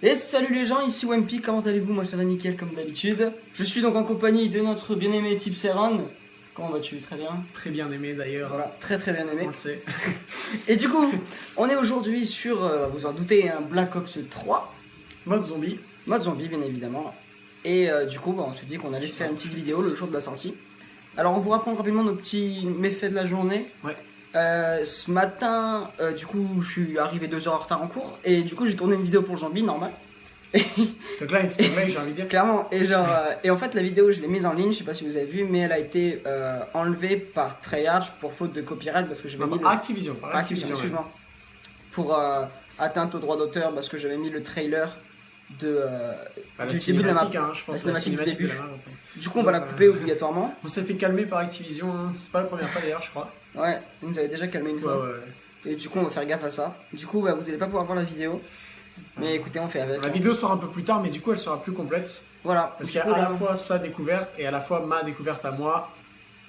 Et salut les gens, ici Wempi, comment allez-vous Moi ça va nickel comme d'habitude. Je suis donc en compagnie de notre bien-aimé Type Seran. Comment vas-tu Très bien? Très bien aimé d'ailleurs. Voilà, très très bien aimé. On le sait. Et du coup, on est aujourd'hui sur, euh, vous en doutez, un Black Ops 3. Mode zombie. Mode zombie bien évidemment. Et euh, du coup, bah, on s'est dit qu'on allait se faire une petite vidéo le jour de la sortie. Alors on vous raconte rapidement nos petits méfaits de la journée. Ouais. Euh, ce matin, euh, du coup, je suis arrivé deux heures en retard en cours et du coup, j'ai tourné une vidéo pour le zombie normal. Donc là, il faut là, j'ai envie de dire. Clairement, et genre, euh, et en fait, la vidéo, je l'ai mise en ligne, je sais pas si vous avez vu, mais elle a été enlevée par Treyarch pour faute de copyright parce que j'avais mis par le... Activision. Par Activision, Activision, ouais. excuse-moi. Pour atteinte au droit d'auteur parce que j'avais mis le trailer de. euh, Bah, la du début de la map. hein, je pense. La cinématique du début. la map, en fait. Du coup, on va la couper obligatoirement. On s'est fait calmer par Activision. hein. C'est pas la première fois d'ailleurs, je crois. Ouais, vous nous avez déjà calmé une fois. Et du coup, on va faire gaffe à ça. Du coup, bah, vous allez pas pouvoir voir la vidéo. Mais écoutez, on fait avec. La vidéo sort un peu plus tard, mais du coup, elle sera plus complète. Voilà. Parce qu'il y a à la fois sa découverte et à la fois ma découverte à moi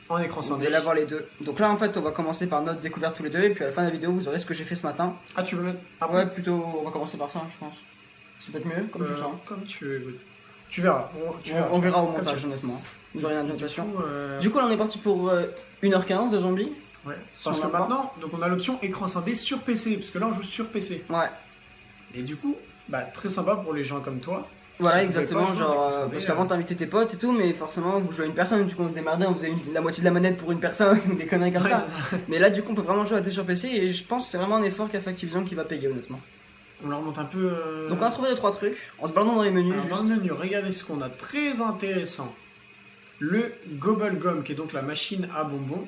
en écran Vous allez avoir les deux. Donc là, en fait, on va commencer par notre découverte tous les deux. Et puis à la fin de la vidéo, vous aurez ce que j'ai fait ce matin. Ah, tu veux mettre Ah ouais, plutôt, on va commencer par ça, je pense. C'est peut-être mieux, comme je Euh, sens. Comme tu veux. oui. Tu verras. On, tu On, on verra au montage, tu honnêtement. Rien de veux. Du euh, Du coup, là, on est parti pour euh, 1h15 de zombies. Ouais. Parce que maintenant, donc on a l'option écran scindé sur PC, parce que là on joue sur PC. Ouais. Et du coup, bah très sympa pour les gens comme toi. Voilà, Si exactement. pas Genre, euh, parce qu'avant, euh, t'invitais tes potes et tout, mais forcément, vous jouez à une personne. Du coup, on se démerdait, on faisait une- la moitié de la manette pour une personne, des conneries comme Ouais, ça. c'est ça. Mais là, du coup, on peut vraiment jouer à deux sur PC. Et je pense que c'est vraiment un effort qu'a fait Activision qui va payer, honnêtement. On leur monte un peu. euh, Donc, on a trouvé deux, trois trucs. En se baladant dans les menus, alors, juste. dans le menu, regardez ce qu'on a très intéressant. Le Gobble Gum, qui est donc la machine à bonbons.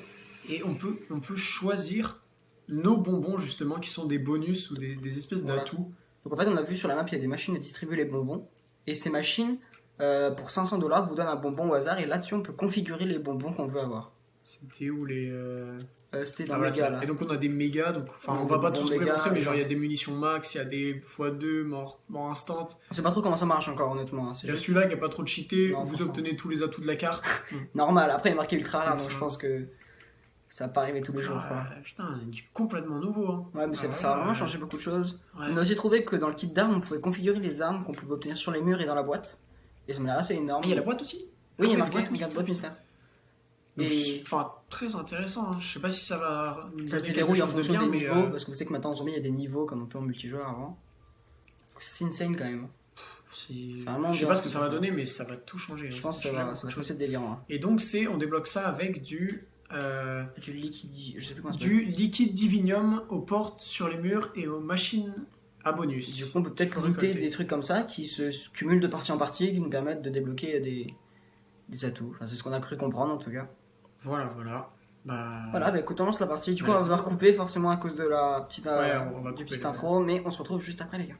Et on peut, on peut choisir nos bonbons, justement, qui sont des bonus ou des, des espèces Voilà. d'atouts. Donc en fait, on a vu sur la map, il y a des machines à distribuer les bonbons. Et ces machines, euh, pour 500 dollars, vous donnent un bonbon au hasard. Et là-dessus, on peut configurer les bonbons qu'on veut avoir. C'était où les. euh, Euh, C'était ah, Mega ça. là. Et donc on a des mégas, donc enfin On des va pas tous vous les montrer, mais genre il y a des munitions max, il y a des x2 mort, mort instant. On sait pas trop comment ça marche encore, honnêtement. hein. Il y a celui-là qui a pas trop de cheaté, Non, vous obtenez tous les atouts de la carte. normal. Après, il est marqué ultra rare, donc je pense que ça va pas arriver tous les jours. quoi. Ah, putain, du complètement nouveau. Hein. Ouais, mais Ah, ça a vraiment changé beaucoup de choses. Ouais. On a aussi trouvé que dans le kit d'armes, on pouvait configurer les armes qu'on pouvait obtenir sur les murs et dans la boîte. Et ça m'a l'air assez énorme. Ah, il y a la boîte aussi? Oui, il y a Ah, marqué, boîte boîte mystère. Donc, Et Enfin, très intéressant. hein. Je sais pas si ça va. ça se déverrouille en de fonction bien, des mais, niveaux, euh, parce que vous savez que maintenant en zombie il y a des niveaux comme on peut en multijoueur avant. C'est insane quand même. c'est- c'est vraiment Je sais pas ce que ça va donner, mais ça va tout changer. Je hein. pense que ça va, ça va être assez délirant. hein. Et donc, c'est on débloque ça avec du. euh, Du liquide, je sais plus comment ça s'appelle. du liquide divinium aux portes, sur les murs et aux machines à bonus. Du coup, on peut peut-être récolter. des trucs comme ça qui se cumulent de partie en partie et qui nous permettent de débloquer des, des atouts. Enfin, c'est ce qu'on a cru comprendre en tout cas. Voilà, voilà. Bah, Voilà, bah écoute, on lance la partie. Du coup, on va devoir couper forcément à cause de la petite, euh, Ouais, du petit intro, mais on se retrouve juste après, les gars.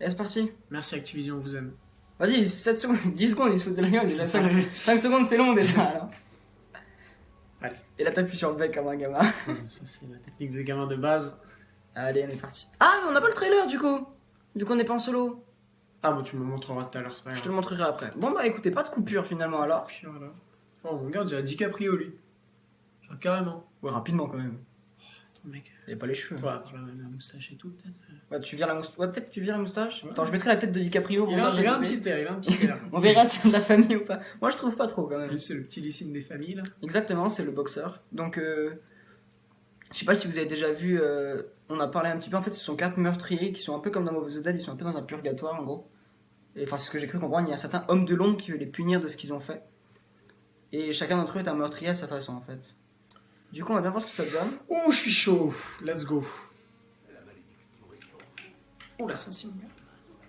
Et c'est parti. Merci Activision, on vous aime. Vas-y, 7 secondes, 10 secondes, ils se foutent de la gueule déjà. 5, Ouais. secondes, c'est long déjà. Alors. Allez. Et là, t'appuies sur le bec comme un gamin. Ça, c'est la technique de gamin de base. Allez, on est parti. Ah, on n'a pas le trailer du coup. Du coup, on n'est pas en solo. Ah, bah, tu me montreras tout à l'heure, c'est pas Je te grave. le montrerai après. Bon, bah écoutez, pas de coupure finalement alors. Puis voilà. Oh, regarde, j'ai DiCaprio, lui. Genre, carrément. Ouais, rapidement quand même. Attends, mec. Il a pas les cheveux. Toi, par la, la moustache et tout, peut-être. Ouais, tu vires la moustache. Ouais, peut-être que tu vires la moustache. Ouais. Attends, je mettrai la tête de DiCaprio. Il a, il a un petit air, il a un petit air. On verra si on a la famille ou pas. Moi, je trouve pas trop quand même. C'est le petit lysine des familles, là. Exactement, c'est le boxeur. Donc, euh, je sais pas si vous avez déjà vu. euh, on a parlé un petit peu. En fait, ce sont quatre meurtriers qui sont un peu comme dans Mauvaise Dead. Ils sont un peu dans un purgatoire en gros. Et enfin, c'est ce que j'ai cru comprendre. Il y a certains hommes de l'ombre qui veulent les punir de ce qu'ils ont fait. Et chacun d'entre eux est un meurtrier à sa façon en fait. Du coup, on va bien voir ce que ça donne. Oh, je suis chaud. Let's go. Oh, la sensi.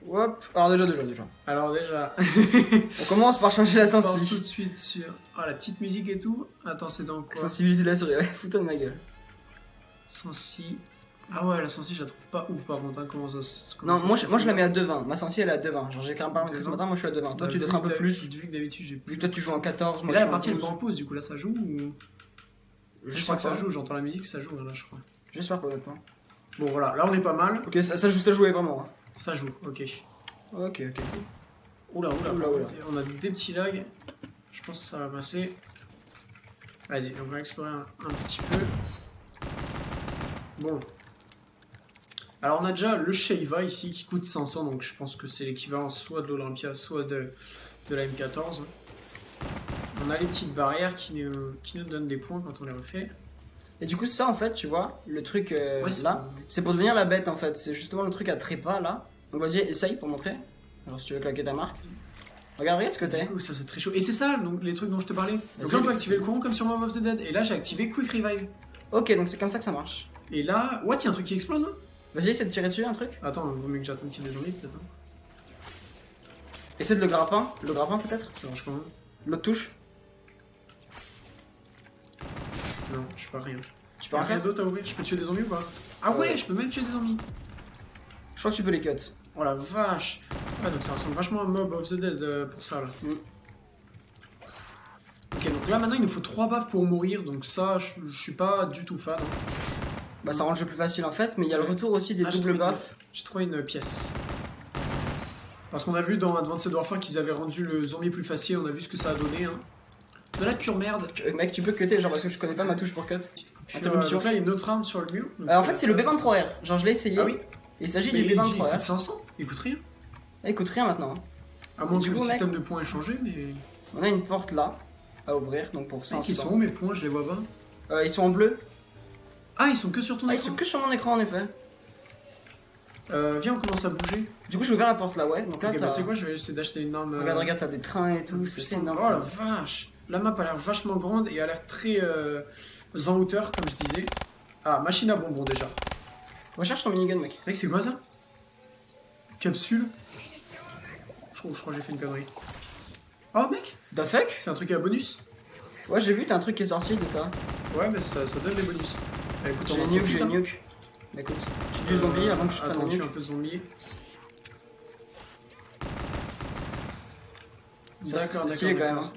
Hop. Alors déjà, déjà, déjà. Alors, déjà, On commence par changer la on part tout sensi. de suite sur. Oh, la petite musique et tout. Attends, c'est dans quoi? Sensibilité de la souris. Ouais, fous-toi de ma gueule. Sensi. Ah ouais, la sensi, je la trouve pas ouf par contre. hein, comment ça se- comment Non, ça moi je, moi je la mets à 2,20. Ma sensi elle est à 2,20. Genre j'ai quand même pas ce matin, moi je suis à 2,20. Toi Bah, tu dois vu être un peu plus. Vu que d'habitude j'ai Vu plus. que toi tu joues en 14, Mais moi là, la partie elle est 12. pas en pause, du coup là ça joue ou. Je, crois que ça joue, j'entends la musique, ça joue là, je crois. J'espère pas honnêtement. Bon voilà, là on est pas mal. Ok, ça, ça, joue, ça jouait vraiment. hein. Ça joue, ok. Ok, ok. Oula, oula, Oula, oula. On a des petits lags. Je pense que ça va passer. Vas-y, on va explorer un, un petit peu. Bon. Alors on a déjà le Sheiva ici qui coûte 500, donc je pense que c'est l'équivalent soit de l'Olympia, soit de, de la M14. On a les petites barrières qui nous, qui nous donnent des points quand on les refait. Et du coup, ça en fait, tu vois, le truc euh, Ouais, là, c'est pour devenir la bête en fait. C'est justement le truc à trépas là. Donc vas-y, essaye pour montrer. Alors si tu veux claquer ta marque. Regarde, regarde ce que t'es. Ça c'est très chaud. Et c'est ça, donc, les trucs dont je te parlais. Donc là on peut activer le courant comme sur Mob of the Dead. Et là j'ai activé Quick Revive. Ok, donc c'est comme ça que ça marche. Et là, what, il y a un truc qui explose non Vas-y, essaie de tirer dessus un truc. Attends, vaut mieux que j'attende qu'il y ait des zombies peut-être. hein. Essaie de le grappin. Le grappin peut-être Ça marche comment? L'autre touche. Non, je sais pas rien. Tu peux rien rien faire? d'autre à ouvrir? Je peux tuer des zombies ou pas? Ah ouais, Ouais. je peux même tuer des zombies. Je crois que tu peux les cut. Oh la vache Ouais, donc ça ressemble vachement à Mob of the Dead euh, pour ça là. Mm. Ok, donc là maintenant il nous faut 3 baffes pour mourir, donc ça je, je suis pas du tout fan. hein. Bah ça rend le jeu plus facile en fait, mais il y a le retour aussi des Ah, doubles buffs. J'ai trouvé une pièce. Parce qu'on a vu dans Advanced Warfare qu'ils avaient rendu le zombie plus facile, on a vu ce que ça a donné. Hein. De la pure merde. Euh, Mec, tu peux cutter, genre parce que je connais pas ma touche pour cut. Puis, Interruption. euh, donc là il y a une autre arme sur le mur. Euh, en fait, c'est le B23R. Genre, je l'ai essayé. Ah oui Il s'agit du il, il B23R. coûte 500, il coûte rien. Ah, il coûte rien maintenant. hein. À moins que le coup, mec- système de points ait changé, mais. On a une porte là à ouvrir, donc pour Mec, 500. ils sont où mes points? Je les vois pas. Euh, ils sont en bleu. Ah, ils sont que sur ton Ah, ils écran sont que sur mon écran en effet. Euh, viens, on commence à bouger. Du coup, j'ai ouvert la porte là, ouais. Donc là, bah, tu sais quoi, je vais essayer d'acheter une arme. euh, Regarde, regarde, t'as des trains et tout. C'est c'est énorme. Oh la vache La map a l'air vachement grande et a l'air très euh, en hauteur, comme je disais. Ah, machine à bonbons déjà. Recherche ton minigun, mec. Mec, c'est quoi ça? Capsule? Je crois, je crois que j'ai fait une connerie. Oh, mec The fuck? C'est un truc à bonus? Ouais, j'ai vu, t'as un truc qui est sorti de. Ouais, mais ça, ça donne des bonus. Bah, écoute, J'ai nuke, j'ai nuke. Bah, écoute, j'ai du zombie avant que je prenne un nuke. peu zombie. D'accord, c'est d'accord, quand même.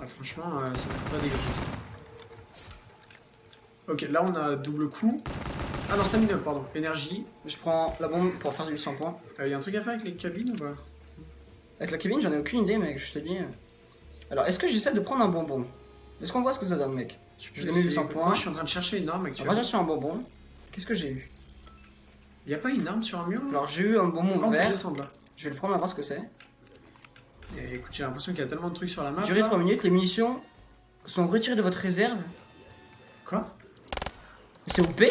Ah, franchement, euh, ça va pas dégueulasse. Ok, là on a double coup. Ah non, stamina, pardon. Énergie. Je prends la bombe pour faire du 800 points. Il y a un truc à faire avec les cabines ou pas? Avec la cabine, j'en ai aucune idée, mec, je te dis. Alors, est-ce que j'essaie de prendre un bonbon? Est-ce qu'on voit ce que ça donne, mec? Je l'ai mis 800 points. Moi, je suis en train de chercher une arme actuellement. chercher un bonbon. Qu'est-ce que j'ai eu? Il y a pas une arme sur un mur? Alors, j'ai eu un bonbon Oh, vert. descendre là. Je vais le prendre à voir ce que c'est. Et écoute, j'ai l'impression qu'il y a tellement de trucs sur la map. Durée là. 3 minutes, les munitions sont retirées de votre réserve. Quoi? C'est OP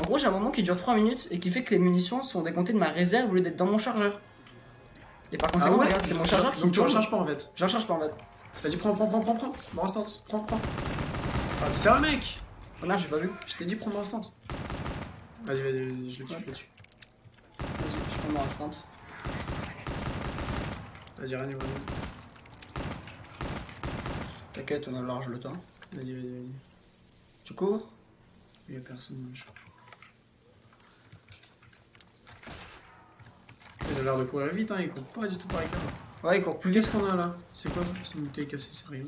En gros, j'ai un moment qui dure 3 minutes et qui fait que les munitions sont décomptées de ma réserve au lieu d'être dans mon chargeur. Et par conséquent, regarde, c'est mon chargeur qui Ah Donc tu recharges pas en fait. Je recharge pas en fait. Vas-y, prends, prends, prends, prends, prends. Mon instant. Prends, prends. Ah, c'est un mec Oh non, j'ai pas vu. Je t'ai dit prends mon instant. Vas-y, vas-y, vas-y, je le tue, je le tue. Vas-y, je prends mon instant. Vas-y, rien, vas-y. T'inquiète, on a large le temps. Vas-y, vas-y, vas-y. Tu cours? Il y a personne, je crois. Ils ont l'air de courir vite, hein, ils courent pas du tout par écart. Ouais, il court plus. Qu'est-ce qu'on a là? C'est quoi ça? C'est une bouteille cassée, c'est rien.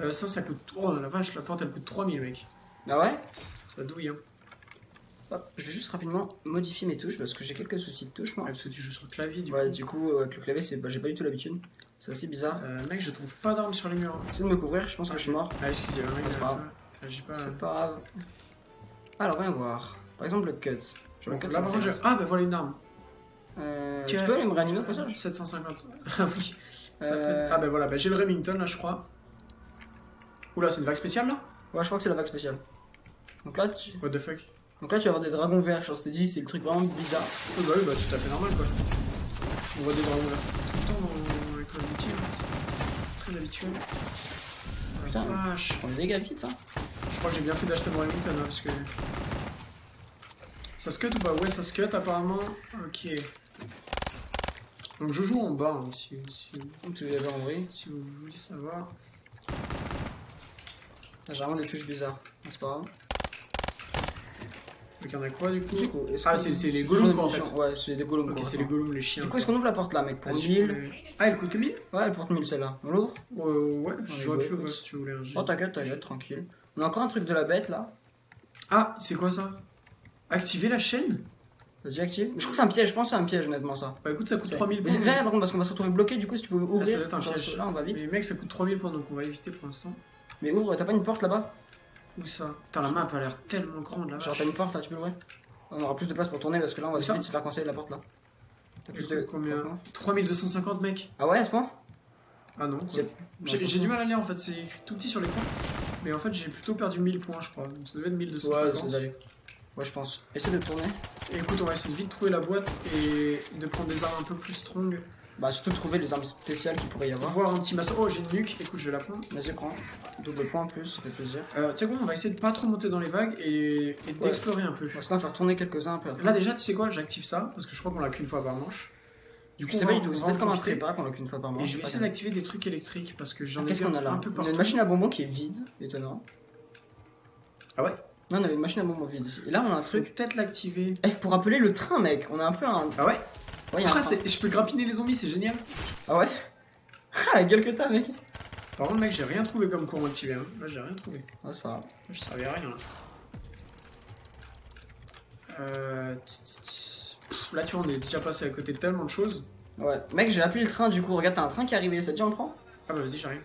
Euh, ça, ça coûte. Oh la vache, la porte elle coûte 3000, mec. Ah ouais? Ça douille, hein. Hop, je vais juste rapidement modifier mes touches parce que j'ai quelques soucis de touches, moi. Ouais, parce que tu joues sur le clavier, du Ouais, coup. du coup, euh, avec le clavier, c'est... bah, j'ai pas du tout l'habitude. C'est assez bizarre. Euh, mec, je trouve pas d'armes sur les murs. Essaye de me couvrir, je pense que je suis mort. Ah, excusez-moi, mec. Ah, c'est pas grave. euh, pas. C'est pas grave. Alors, viens voir. Par exemple, le cut. Je Bon, le cut, là, par contre. Ah, bah voilà une arme. Euh, tu peux aller me réanimer au passage? 750. Ah oui. Ça peut être- Ah, bah voilà, bah, j'ai le Remington là, je crois. Oula, c'est une vague spéciale là Ouais, je crois que c'est la vague spéciale. Donc là, tu... What the fuck Donc là, tu vas avoir des dragons verts. Genre, je t'ai dit, c'est le truc vraiment bizarre. Oh, bah oui, bah tout à fait normal quoi. On voit des dragons verts tout le temps dans of Duty, hein, c'est très habituel. Putain. vache. On est méga vite, hein. Je crois que j'ai bien fait d'acheter mon Remington hein, parce que. Ça se cut ou pas? Ouais, ça se cut apparemment. Ok. Donc je joue en bas hein, si, si, Donc, tu l'avais en vrai. si vous voulez savoir. J'ai vraiment des touches bizarres. Mais C'est pas grave. Donc il y en a quoi du coup Ah, c'est- les golems, en fait. Ouais, c'est des golems. Ok, c'est les golems, les chiens. Du coup, est-ce qu'on ouvre la porte là, mec Pour Vas-y, 1000. je peux- Ah, elle coûte que 1000 Ouais, elle porte 1000 celle-là. On l'ouvre Euh, ouais, j'aurais pu l'ouvrir si tu voulais. Oh, t'inquiète, t'inquiète, tranquille. On a encore un truc de la bête là. Ah, c'est quoi ça? Activer la chaîne? Vas-y, active. Je crois que c'est un piège, je pense que c'est un piège, honnêtement, ça. Bah écoute, ça coûte C'est- 3000 Mais points. viens, par contre, parce qu'on va se retrouver bloqué, du coup, si tu peux ouvrir. Ah, ça doit être un piège. Là, on va vite. Mais mec, ça coûte 3000 points donc on va éviter pour l'instant. Mais ouvre, t'as pas une porte là-bas? Où ça? Putain, la map a l'air tellement grande là. Genre, t'as une porte là, tu peux l'ouvrir? On aura plus de place pour tourner parce que là on va Ça? vite se faire conseiller la porte là. T'as plus de. Combien? 3250 mec Ah ouais, à ce point? Ah non. J'ai du mal à lire en fait, c'est écrit tout petit sur l'écran. Mais en fait, j'ai plutôt perdu 1000 points, je crois. Donc ça devait être Ouais, 1250. c'est d'aller. Ouais, je pense. Essaie de tourner. Et écoute, on va essayer de vite trouver la boîte et de prendre des armes un peu plus strong. Bah, surtout trouver les armes spéciales qu'il pourrait y avoir. Voir un petit maçon. Oh, j'ai une nuque. Écoute, je vais la prendre. Vas-y, prends. Double point en plus, ça fait plaisir. Euh, tu sais quoi, on va essayer de pas trop monter dans les vagues et, et d'explorer un peu. Bon, sinon, faire tourner quelques-uns un peu. Là, déjà, tu sais quoi, j'active ça parce que je crois qu'on l'a qu'une fois par manche. Du coup, on va- tout, on c'est va peut-être comme un trépas qu'on a qu'une fois par mois. Et je vais essayer d'activer des trucs électriques parce que j'en ai Qu'est-ce qu'on a là un peu On a une machine à bonbons qui est vide, étonnant. Ah ouais? Non, on avait une machine à bonbons vide ici. Et là, on a un truc. peut-être l'activer. Eh, pour appeler le train, mec. On a un peu un. Ah ouais? Ouais, Ah, je peux grappiner les zombies, c'est génial. Ah ouais? Ah, la gueule que t'as, mec. Par contre, mec, j'ai rien trouvé comme courant activé. Hein. Là, j'ai rien trouvé. Ah, c'est pas grave. Je servais à rien là. Euh... Pff, Là, tu vois, on est déjà passé à côté de tellement de choses. Ouais. Mec, j'ai appelé le train du coup. Regarde, t'as un train qui est arrivé. Ça te dit, on le prend? Ah bah vas-y, j'arrive.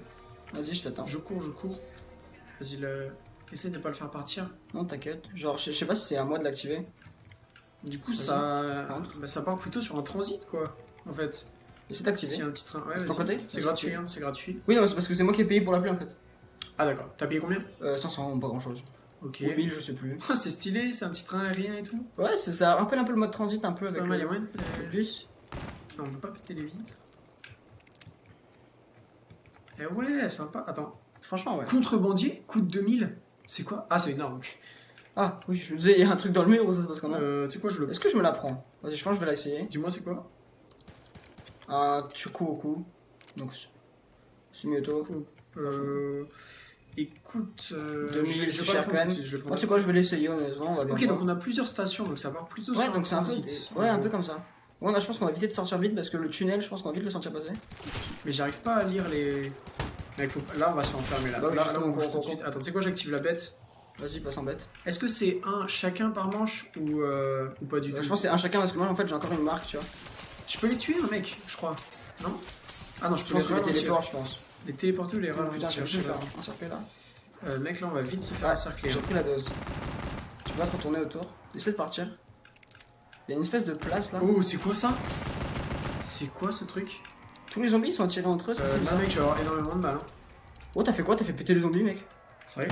Vas-y, je t'attends. Je cours, je cours. Vas-y, le... essaie de pas le faire partir. Non, t'inquiète. Genre, je sais pas si c'est à moi de l'activer. Du coup, ça... Bah, ça part plutôt sur un transit, quoi. En fait. Essaie d'activer. S'il y a un petit train. Ouais, C'est ton côté C'est gratuit, tu- hein, c'est gratuit. Oui, non, c'est parce que c'est moi qui ai payé pour l'appeler en fait. Ah d'accord. T'as payé combien? Euh, 500, pas grand chose. Ok. Ou 1000, je sais plus. C'est stylé, c'est un petit train aérien et tout? Ouais, c'est- ça rappelle un peu le mode transit, un peu C'est avec pas mal, le-. Non, on peut pas péter les vitres. Eh ouais, sympa. Attends. Franchement, ouais. Contrebandier, coûte 2000. C'est quoi? Ah, c'est énorme. Ah, oui, je me disais, il y a un truc dans le mur ou ça se passe comment Euh, tu sais quoi, je le. Est-ce que je me la prends Vas-y, je pense que je vais l'essayer. Dis-moi, c'est quoi Un cou. Donc, Sumioto. Euh. Écoute. Euh, 2000, je- c'est prends. tu sais quoi, je vais l'essayer honnêtement, on va bien Ok, voir. donc on a plusieurs stations, donc ça part plutôt Ouais, sur donc c'est un peu. Ouais, un peu comme ça. Ouais, je pense qu'on va éviter de sortir vite parce que le tunnel, je pense qu'on va vite le sentir passer. Mais j'arrive pas à lire les. Mec, faut- Là, on va se enfermer là. Bah là, là, on de cours, suite. Attends, tu sais quoi, j'active la bête. Vas-y, passe en bête. Est-ce que c'est un chacun par manche ou, euh, ou pas du Euh, tout? je pense que c'est un chacun parce que moi, en fait, j'ai encore une marque, tu vois. Je peux les tuer, un mec, je crois. Non? Ah non, je Je peux pense les que les ralentir. téléports, je pense. Les téléporter ou les ralentir? je pas. faire un circuit là. Euh, mec, là, on va vite se faire Ouais, encercler. J'ai hein. pris la dose. Tu vas te retourner autour. Essaie de partir. Il y a une espèce de place là. Oh, c'est quoi ça? C'est quoi ce truc? Tous les zombies sont attirés entre eux, ça euh, c'est bizarre. mec, vais avoir énormément de mal. Hein. Oh, t'as fait quoi? T'as fait péter les zombies, mec? Sérieux?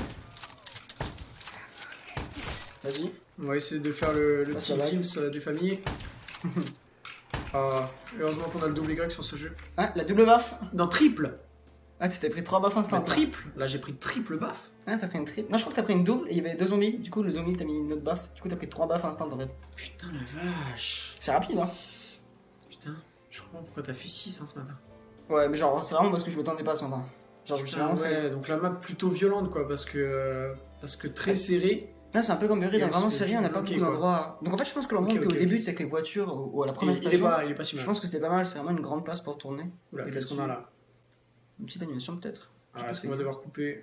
Vas-y. On va essayer de faire le, le Ah, petit. Teams euh, des familles. ah, heureusement qu'on a le double Y sur ce jeu. Ah, la double baffe Non, triple Ah, t'es pris 3 baffes instant. triple Là, j'ai pris triple baff. Ah, t'as pris une triple. Non, je crois que t'as pris une double et il y avait deux zombies. Du coup, le zombie t'a mis une autre baffe. Du coup, t'as pris 3 baffes instant en fait. Putain, la vache. C'est rapide, hein Putain, je comprends pourquoi t'as fait 6 hein, ce matin. Ouais, mais genre, c'est vraiment parce que je m'attendais pas à ce matin. Genre, je me suis vraiment fait. ouais, donc la map plutôt violente quoi, parce que, euh, parce que très serrée. Là, c'est un peu comme Et dans on vraiment se série, fait on n'a pas beaucoup d'endroits. Donc en fait, je pense que l'endroit Ok, où t'es ok, au début, c'est avec les voitures ou à la Il, première il est station. pas, il est pas si Je mal. pense que c'était pas mal, c'est vraiment une grande place pour tourner. Qu'est-ce qu'on a là Une petite animation peut-être Alors, est-ce qu'on va devoir couper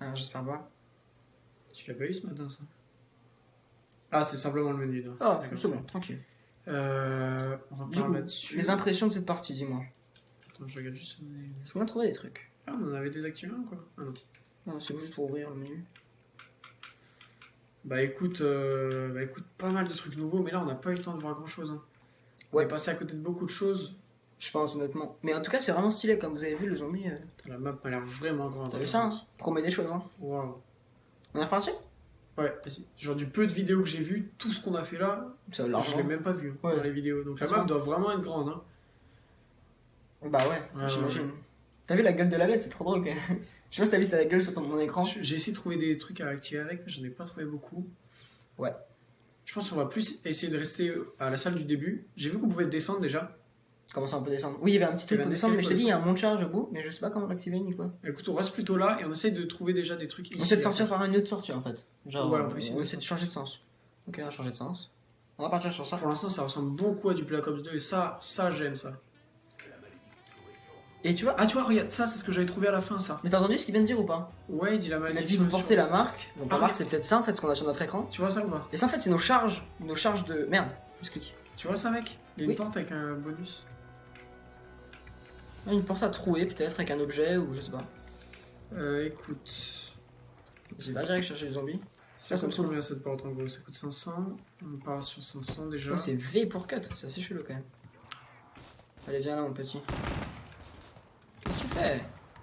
Ah, J'espère pas. Tu l'as pas eu ce matin ça? Ah, c'est simplement le menu. Ah, D'accord. c'est bon, tranquille. Euh, on repart là-dessus. les impressions de cette partie, dis-moi. Attends, je regarde juste. Est-ce qu'on a trouvé des trucs? Ah, on en avait désactivé un quoi. Ah non. Non, c'est juste pour ouvrir le menu. Bah écoute, euh, bah écoute, pas mal de trucs nouveaux, mais là on n'a pas eu le temps de voir grand chose. Hein. On est passé à côté de beaucoup de choses. Je pense, honnêtement. Mais en tout cas, c'est vraiment stylé, comme vous avez vu, le zombie. euh, Putain, La map m'a l'air vraiment grande. T'as vu ça hein Promet des choses, hein. Waouh. On est reparti? Ouais, vas-y. Genre du peu de vidéos que j'ai vu, tout ce qu'on a fait là, Ça a je l'ai même pas vu hein, Ouais. dans les vidéos. Donc la map doit vraiment être grande. Hein. Bah ouais, Ouais, j'imagine. T'as vu la gueule de la lettre, c'est trop drôle quand même. Je sais pas si t'as vu sa gueule sur ton écran. J'ai essayé de trouver des trucs à activer avec, mais j'en ai pas trouvé beaucoup. Ouais. Je pense qu'on va plus essayer de rester à la salle du début. J'ai vu qu'on pouvait descendre déjà. Comment ça on peut descendre? Oui, il y avait un petit truc pour descendre, mais je t'ai dit, il y a un monte charge au bout, mais je sais pas comment l'activer ni quoi. Écoute, on reste plutôt là et on essaye de trouver déjà des trucs ici. On essaie de sortir par une autre sortie en fait. Genre, Ouais, on on de essaie de changer de sens. Ok, on va changer de sens. On va partir sur ça. Pour l'instant, ça ressemble beaucoup à du Black Ops 2 et ça, ça j'aime ça. Et tu vois, Ah, tu vois, regarde, ça, c'est ce que j'avais trouvé à la fin, ça. mais t'as entendu ce qu'il vient de dire ou pas Ouais, il dit la Il a maladie. dit vous portez la marque. Donc la Ah, marque c'est peut-être ça en fait, ce qu'on a sur notre écran. Tu vois ça ou pas Et ça en fait, c'est nos charges. Nos charges de. Merde, je clique. Tu vois ça, mec Il y a une Oui. porte avec un bonus. Ah, Une porte à trouer peut-être avec un objet ou je sais pas. Euh, écoute. Vas-y, va direct chercher les zombies. Ça ça me combien cette porte en gros Ça coûte 500. On part sur 500 déjà. Ouais, c'est V pour cut, c'est assez chelou quand même. Allez, viens là, mon petit. Qu'est-ce que tu fais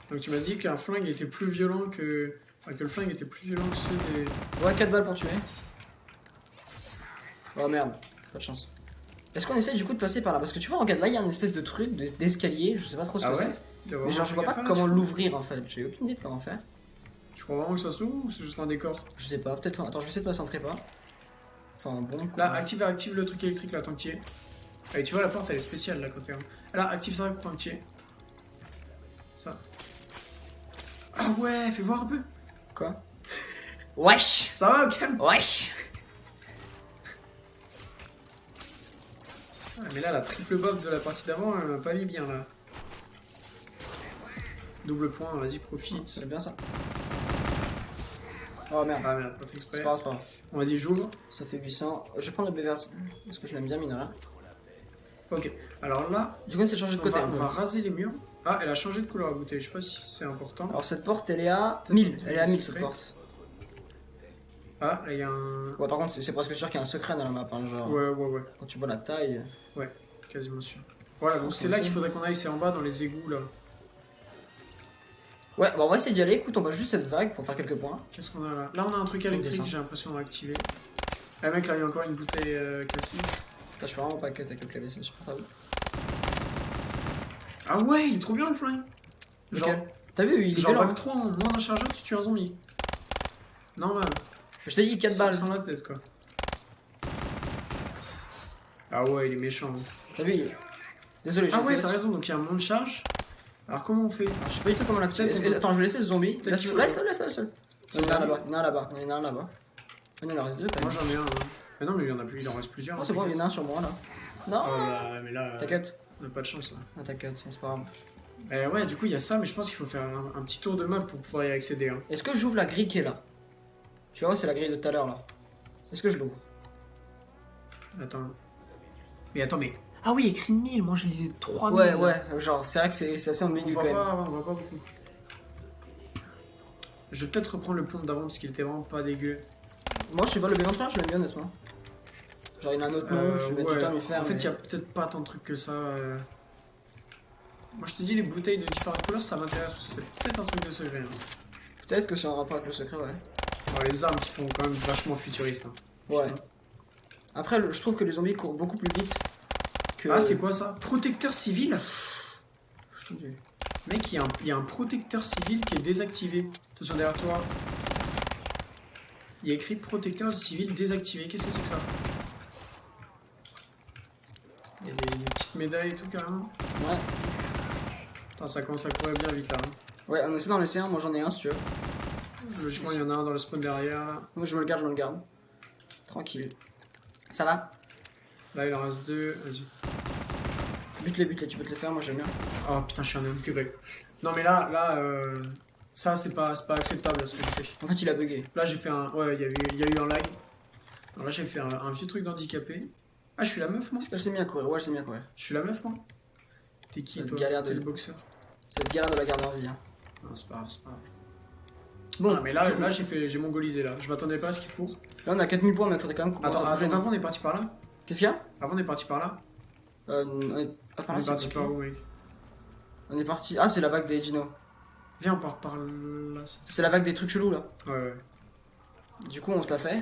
Donc tu m'as dit qu'un flingue était plus violent que. Enfin, que le flingue était plus violent que ceux des. Ouais, 4 balles pour tuer. Oh merde, pas de chance. Est-ce qu'on essaie du coup de passer par là? Parce que tu vois, regarde là, il y a une espèce de truc de- d'escalier, je sais pas trop ce Ah que ouais? c'est. Mais genre, je vois pas comment là-dessus l'ouvrir en fait, j'ai aucune idée de comment faire. Tu crois vraiment que ça s'ouvre ou c'est juste un décor? Je sais pas, peut-être. Attends, je vais essayer de passer en trépas. Enfin, bon. quoi. Là, active, active le truc électrique là, tant que tu y es. Et tu vois, la porte elle est spéciale là quand t'es. Là, active ça tant que tu y es. Ça. Ah ouais, fais voir un peu. Quoi? Wesh Ça va, calme. Wesh Ah, mais là, la triple bob de la partie d'avant, elle m'a pas mis bien là. Double point, vas-y, profite. C'est bien ça. Oh merde. Ah merde, pas fait exprès. C'est pas grave, c'est pas grave. On vas-y, j'ouvre. Ça fait 800. Je vais prendre le BVR parce que je l'aime bien, mine. Ok. Alors là, Du coup, on s'est changé de on côté. va, on va raser les murs. Ah, elle a changé de couleur la bouteille. Je sais pas si c'est important. Alors, cette porte, elle est à Peut-être 1000. peut-être Elle est à un 1000 cette porte. Ah, là, il y a un. Ouais, par contre, c'est presque sûr qu'il y a un secret dans la map. hein, genre, Ouais, ouais, ouais. quand tu vois la taille. Quasiment sûr. Voilà, donc Ah, c'est là qu'il faudrait qu'on aille, c'est en bas dans les égouts là. Ouais, bah on va essayer d'y aller. Écoute, on va juste cette vague pour faire quelques points. Qu'est-ce qu'on a là? Là, on a un truc électrique, j'ai l'impression qu'on va activer. Ah, mec, là, il y a encore une bouteille euh, cassée. Putain, je suis vraiment pas cut avec le clavier, c'est insupportable. Ah ouais, il est trop bien le flingue Genre, T'as vu, il est genre violent. bac 3 en moins d'un chargeur, tu tues un zombie. Normal. Je t'ai dit 4 Sans- balles. Sans la tête, quoi. Ah ouais, il est méchant. T'as vu il- Désolé, Ah ouais, t'as raison, donc il y a un monde de charge. Alors comment on fait Je sais pas du tout comment l'activer. Que- Attends, je vais laisser ce zombie. Laisse, laisse, laisse, laisse, laisse. Il y en a là-bas, il y en a un là-bas, il y en a un là-bas. Ah non, il en reste deux Moi j'en ai un. hein. Mais non, mais il y en a plus, il en reste plusieurs. Oh, hein, c'est bon, il y en a un sur moi là. Non Oh là, mais là, euh, T'inquiète. On a pas de chance là. Ah, t'inquiète, c'est pas grave. Euh, ouais, du coup, il y a ça, mais je pense qu'il faut faire un, un petit tour de map pour pouvoir y accéder. Hein. Est-ce que j'ouvre la grille qui est là? Tu vois, c'est la grille de tout à l'heure là. Est-ce que je l'ouvre? Attends. Mais attends, mais. Ah oui, écrit 1000, moi je lisais 3000. Ouais, ouais, genre, c'est vrai que c'est assez voit quand même. pas, on voit pas beaucoup. Je vais peut-être reprendre le pont d'avant parce qu'il était vraiment pas dégueu. Moi, je sais pas, le B23, je l'aime bien honnêtement. Genre, il a un autre nom, Euh, je vais ouais. lui faire. En fait, il y a peut-être pas tant de trucs que ça. euh. Moi je te dis, les bouteilles de différentes couleurs ça m'intéresse parce que c'est peut-être un truc de secret. hein. Peut-être que c'est en rapport avec le secret, ouais. Les armes qui font quand même vachement futuriste. hein. Ouais. Après, le- je trouve que les zombies courent beaucoup plus vite que. Ah, c'est quoi ça? Protecteur civil? Je te dis. Mec, il y, a un- il y a un protecteur civil qui est désactivé. Attention derrière toi. Il y a écrit protecteur civil désactivé. Qu'est-ce que c'est que ça? Il y a des, des petites médailles et tout carrément. Ouais. Putain, ça commence à courir bien vite là. hein. Ouais, on essaie d'en laisser un, moi j'en ai un si tu veux. Logiquement, il y en a un dans le spawn derrière. Moi je me le garde, je me le garde. Tranquille. Ça va? Là, il en reste deux. Vas-y. Bute-les, bute-les, tu peux te les faire, moi j'aime bien. Oh putain, je suis un homme que Non, mais là, là, euh, ça, c'est pas, pas acceptable ce que j'ai fait. En fait, il a bugué. Là, j'ai fait un. Ouais, il y, a eu- il y a eu un lag. Alors là, j'ai fait un, un vieux truc d'handicapé. Ah, je suis la meuf, moi Est-ce qu'elle s'est mis à courir Ouais, elle s'est mis à courir. Je suis la meuf, moi T'es qui, Cette toi galère de- T'es le boxeur C'est le galère de la garde en vie. hein. Non, c'est pas grave, c'est pas grave. Bon, Ah, mais là, j'ai fait, j'ai mongolisé, là. Je m'attendais pas à ce qu'il court. là on a 4000 points, mais il faudrait quand même Attends, non avant, on est parti par là Qu'est-ce qu'il y a? Avant, on est parti par là euh, On est ah, par On là, est parti par où, mec? On est parti. Ah, c'est la vague des Dino. Viens, on part par là. c'est- C'est la vague des trucs chelous là. Ouais, ouais. Du coup, on se la fait.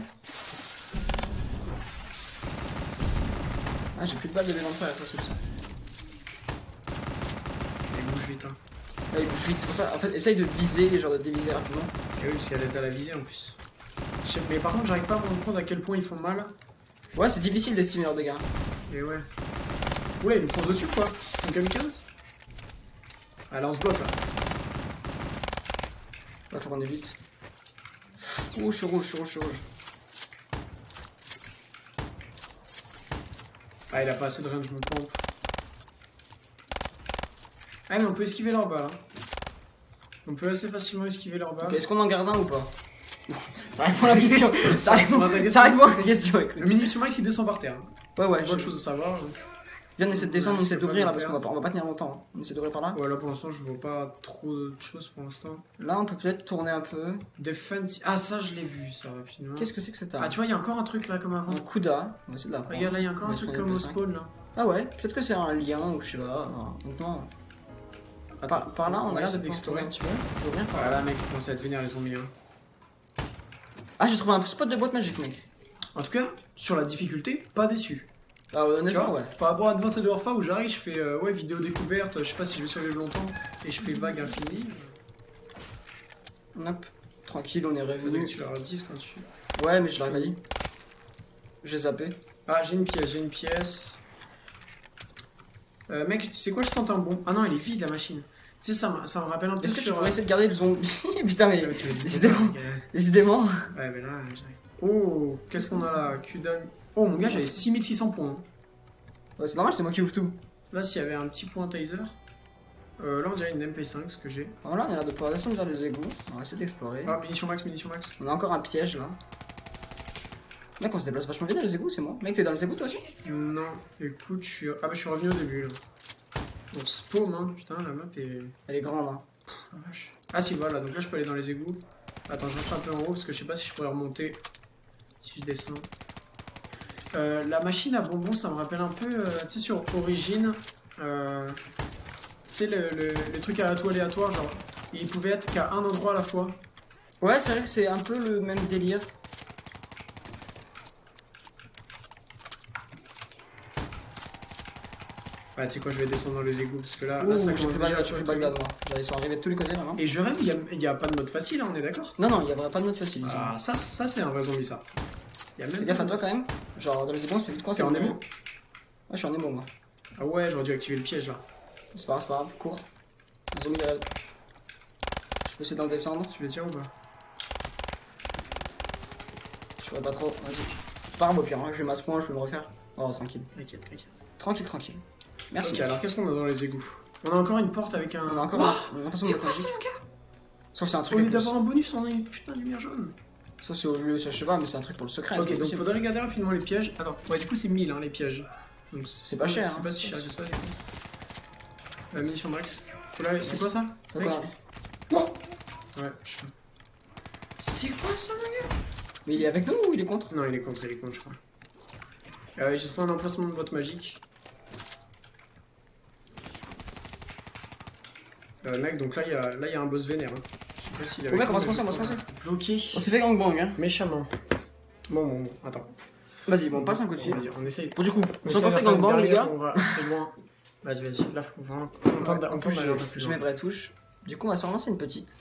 Ah, j'ai plus de balles de B23 là, ça se ça. Il bouge vite, hein. Là, il bouge vite, c'est pour ça. En fait, essaye de viser, genre de déviser rapidement. Et oui, si elle est à la visée en plus. Mais par contre, j'arrive pas à me rendre compte à quel point ils font mal. Ouais, c'est difficile d'estimer leurs dégâts. Et ouais. Oula, il me fonce dessus, quoi Un kamikaze Ah, là, on se bloque, là. Là, faut qu'on évite. Oh, je suis rouge, je suis rouge, je suis rouge. Ah, il a pas assez de range, mon pompe. Ah, mais on peut esquiver leur balles. Hein. On peut assez facilement esquiver leur balles. Ok, est-ce qu'on en garde un ou pas? Ça répond à la question. ça, répond à la question. Le munition max il descend par terre. Ouais, ouais. Bonne je- chose à savoir. Viens, on essaie de descendre, on essaie d'ouvrir là parce qu'on va, on va pas tenir longtemps. hein. On essaie d'ouvrir par là. Ouais, là pour l'instant, je vois pas trop de choses pour l'instant. Là, on peut peut-être tourner un peu. Defense. Ah, ça, je l'ai vu, ça, rapidement. Qu'est-ce que c'est que cette Ah, arme tu vois, il y a encore un truc là comme avant. Un Kuda. On va essayer de la. Regarde, là, il y a encore On un truc comme au spawn là. Ah ouais, peut-être que c'est un lien ou je sais pas. Donc non. Par, par là, on a l'air d'explorer. explorer un petit peu. Bien par Ah là. mec, ils commencent à devenir les zombies. Hein. Ah, j'ai trouvé un spot de boîte magique, mec. En tout cas, sur la difficulté, pas déçu. Ah, honnêtement, ouais. par rapport à Advanced Warfare où j'arrive, je fais euh, ouais, vidéo découverte, je sais pas si je vais survivre longtemps, et je fais vague infinie. Hop. Tranquille, on est revenu. tu leur dises quand tu. Ouais, mais je l'aurais pas dit. J'ai zappé. Ah, j'ai une pièce, j'ai une pièce. Euh, mec, tu sais quoi, je tente un bon. Ah non, elle est vide la machine. Tu sais, ça, me- ça me rappelle un peu Est-ce que tu pourrais essayer de garder le zombie? Putain, mais. Décidément. euh, Décidément. Ouais, mais là, j'arrive. Oh, qu'est-ce qu'on a là? Kudam. Oh, mon gars, j'avais 6600 points. hein. Ouais, c'est normal, c'est moi qui ouvre tout. Là, s'il y avait un petit point taser. Euh, là, on dirait une MP5, ce que j'ai. Voilà, on a l'air de pouvoir descendre vers les égouts. On va essayer d'explorer. Ah, munition max, munition max. On a encore un piège là. Mec, on se déplace vachement bien dans les égouts, c'est moi. Mec, t'es dans les égouts toi aussi? Non, écoute, je suis. Ah, bah, je suis revenu au début là. On se paume, hein. Putain, la map est. Elle est grande. Hein. Ah, vache. Ah, si, voilà, donc là, je peux aller dans les égouts. Attends, je reste un peu en haut parce que je sais pas si je pourrais remonter si je descends. Euh, la machine à bonbons, ça me rappelle un peu, euh, tu sais, sur Origin, euh, tu sais, le, le, le truc à tout aléatoire, genre, il pouvait être qu'à un endroit à la fois. Ouais, c'est vrai que c'est un peu le même délire. Ouais, tu sais quoi, je vais descendre dans les égouts parce que là, Ouh, là ça commence déjà le à truc. gaz, moi. Ils sont arrivés de tous les côtés là, non Et je rêve, il y a, pas de mode facile, hein, on est d'accord? Non, non, il y a pas de mode facile. Ah, ça, ça c'est un vrai zombie, ça. Il y a même Fais gaffe à toi quand même. Genre, dans les égouts, on se fait vite coincer. T'es en émo Ouais, je suis en émo moi. Ah ouais, j'aurais dû activer le piège là. C'est pas grave, c'est pas grave, cours. Les zombies derrière. Je peux essayer d'en descendre. Tu les tires ou pas? Je pourrais pas trop. Vas-y. C'est pas grave au pire, hein. je vais masse point, je peux me refaire. Oh, tranquille. T'inquiète, t'inquiète. Tranquille, tranquille. Merci. Ok, alors qu'est-ce qu'on a dans les égouts? On a encore une porte avec un. On a encore Oh un- on a l'impression C'est quoi ça, mon gars? Sauf c'est un Au truc. lieu en plus. d'avoir un bonus, on a une putain de lumière jaune. Ça c'est au lieu, ça je sais pas, mais c'est un truc pour le secret. c'est Ok, donc possible. faudrait regarder rapidement les pièges. Attends, ouais, du coup, c'est 1000 hein, les pièges. Donc C'est pas cher, C'est hein. pas si cher que ça, du coup. La munition max. Voilà, c'est quoi ça mec a- Ouais, je sais pas. C'est quoi ça, mon gars Mais il est avec nous ou il est contre? Non, il est contre, il est contre, je crois. Euh, J'ai trouvé un emplacement de boîte magique. Euh, mec, donc là, il y, a- là, il y a un boss vénère. Hein. Je. Oh, mec, on va se lancer, on va se lancer. Bloqué. On s'est fait gangbang, hein. Méchamment. Bon, bon, bon, attends. Vas-y, bon, on passe un coup de fil. Vas-y, on essaye. Bon, du coup, on s'est pas fait gangbang, les gars. On va assez loin. Vas-y, vas-y. Là, faut vraiment. On tente d'aller un peu je, plus je loin. mets vraie touche. Du coup, on va s'en lancer une petite.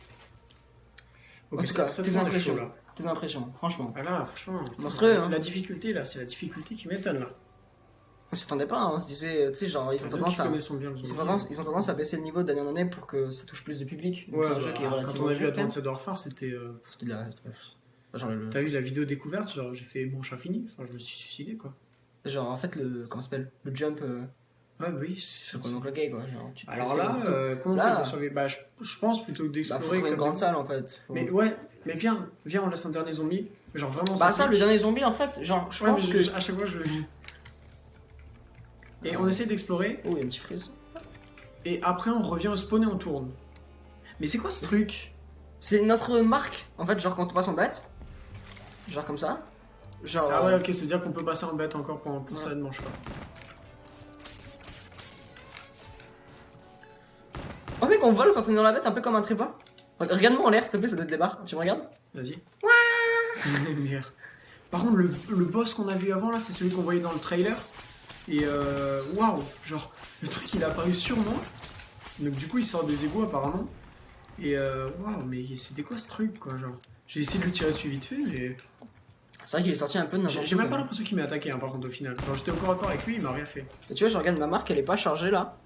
En tout cas, ça tes impressions. Tes impressions, franchement. Ah là, franchement. Monstrueux, la- hein. La difficulté, là, c'est la difficulté qui m'étonne, là. On s'attendait pas, hein. on se disait, tu sais, genre, ils ont tendance à. connaissent bien le Ils ont, zombie. tendance, ils ont tendance à baisser le niveau d'année en année pour que ça touche plus de public. Donc Ouais, c'est un bah, jeu qui est quand relativement on a vu quand. Advanced Warfare, c'était. euh, C'était de la- Genre, le- T'as vu la vidéo découverte Genre, j'ai fait manche infinie. Enfin, je me suis suicidé, quoi. genre, en fait, le. Comment ça s'appelle? Le jump. Euh, Ouais, bah oui. c'est- sur le gay, quoi. Genre, tu Alors là, le euh, comment Là- Bah, je, je pense plutôt que Bah, d'explorer. trouver une comme grande des- salle en fait. Faut- Mais ouais, mais viens, viens, on laisse un dernier zombie. Genre vraiment. Bah, ça, le dernier zombie en fait, genre, je Ouais, pense que. à chaque fois, je le. Et on essaie d'explorer, Oh, il y a un petit frise. et après on revient au spawn et on tourne. Mais c'est quoi ce truc? C'est notre marque en fait, genre quand on passe en bête. Genre comme ça. Genre. Ah ouais, ok, c'est-à-dire qu'on peut passer en bête encore pour, pour Ouais. ça de manche, quoi. Oh, mec, on vole quand on est dans la bête, un peu comme un trépas. Regarde-moi en l'air, s'il te plaît, ça doit être des barres. Tu me regardes? Vas-y. Par contre, le, le boss qu'on a vu avant là, c'est celui qu'on voyait dans le trailer. Et euh, waouh, genre le truc il est apparu sur moi. Donc du coup il sort des égouts apparemment. Et euh, waouh, mais c'était quoi ce truc quoi, genre? J'ai essayé de lui tirer dessus vite fait, mais C'est vrai qu'il est sorti un peu de j'ai n'importe j'ai même pas quoi. l'impression qu'il m'ait attaqué hein, par contre au final. Genre j'étais au corps à corps avec lui, il m'a rien fait. Et tu vois, je regarde ma marque, elle est pas chargée là.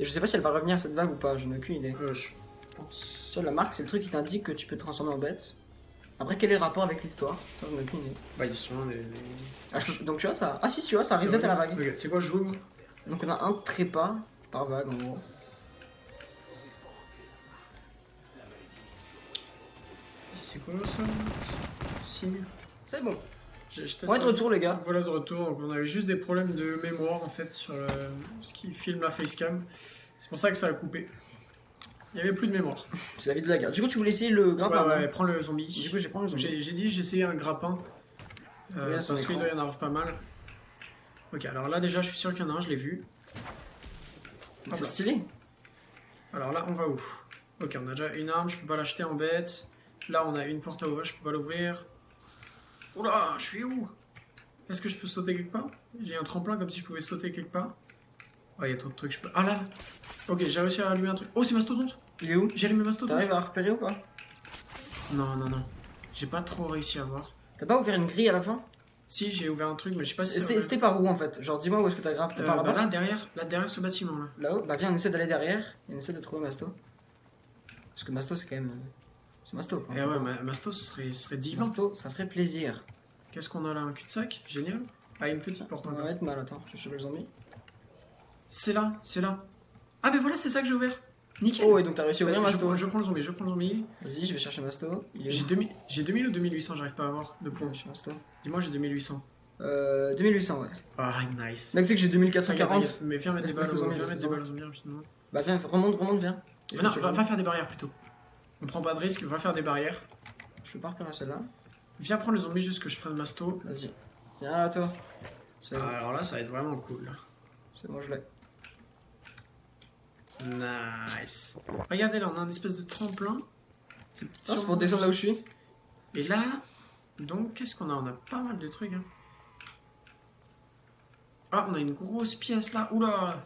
Et je sais pas si elle va revenir cette vague ou pas, j'en ai aucune idée. Euh, je pense. Tu vois, la marque, c'est le truc qui t'indique que tu peux te transformer en bête. Après, quel est le rapport avec l'histoire? Ça, j'en ai aucune idée. Bah ils sont les. les- Ah, je Donc, tu vois, ça. Ah, si, tu vois, ça reset à la vague. C'est quoi, je joue? Donc, on a un trépas par vague en gros. C'est quoi ça? Signe C'est bon. Je, On est de retour, les gars. Voilà de retour. Donc, on avait juste des problèmes de mémoire en fait sur le- ce qui filme la facecam. C'est pour ça que ça a coupé. Il n'y avait plus de mémoire. C'est la vie de la guerre. Du coup, tu voulais essayer le grappin Ouais, ouais, prends le zombie. Du coup, j'ai pris le zombie. J'ai dit j'ai essayé un grappin. Euh, parce qu'il doit y en avoir pas mal. Ok, alors là déjà je suis sûr qu'il y en a un, je l'ai vu. C'est stylé. Alors là on va où? Ok, on a déjà une arme, je peux pas l'acheter en bête. Là on a une porte à ouvrir, je peux pas l'ouvrir. Oula, je suis où? Est-ce que je peux sauter quelque part? J'ai un tremplin comme si je pouvais sauter quelque part. Oh, il y a trop de trucs, je peux. Ah là Ok, j'ai réussi à allumer un truc. Oh, c'est Mastodonte Il est où? J'ai allumé Mastodonte T'arrives à repérer ou pas? Non, non, non. J'ai pas trop réussi à voir. T'as pas ouvert une grille à la fin? Si, j'ai ouvert un truc, mais je sais pas si. C'était par où en fait? Genre, dis-moi où est-ce que t'as grappé T'as Euh, par bah là-bas là, derrière, là, derrière ce bâtiment là. Là-haut? Bah, viens, on essaie d'aller derrière et on essaie de trouver Masto. Parce que Masto, c'est quand même. euh, C'est Masto quoi. Et ouais, ma- Masto, ce serait, ce serait divin. Masto, ça ferait plaisir. Qu'est-ce qu'on a là? Un cul-de-sac? Génial. Ah, une petite porte On va mettre mal, attends, je vais le zombie. C'est là, c'est là. Ah, mais voilà, c'est ça que j'ai ouvert. Nickel. Oh, et donc t'as réussi à ouvrir je, Masto. prends, je prends le zombie, je prends le zombie. Vas-y, je vais chercher Masto. J'ai où 2000, j'ai 2000 ou 2800, j'arrive pas à avoir de points. Masto. Dis-moi, j'ai 2800. Euh, 2800, ouais. Ah, nice. Mec, c'est que j'ai T'inquiète, 2440. t'inquiète, Mais viens mettre des balles, viens mettre des balles au zombie rapidement. Bah, viens, remonte, remonte, viens. Non, va, va faire des barrières plutôt. On prend pas de risque, va faire des barrières. Je peux pas repérer celle-là. Viens prendre le zombie juste que je prenne Masto. Vas-y. Viens là, toi. Ah, alors là, ça va être vraiment cool. c'est bon, je l'ai. Nice. Regardez là, on a un espèce de tremplin. C'est Ah, pour descendre là où je suis. Et là, donc, qu'est-ce qu'on a? On a pas mal de trucs. hein. Ah, on a une grosse pièce là. Oula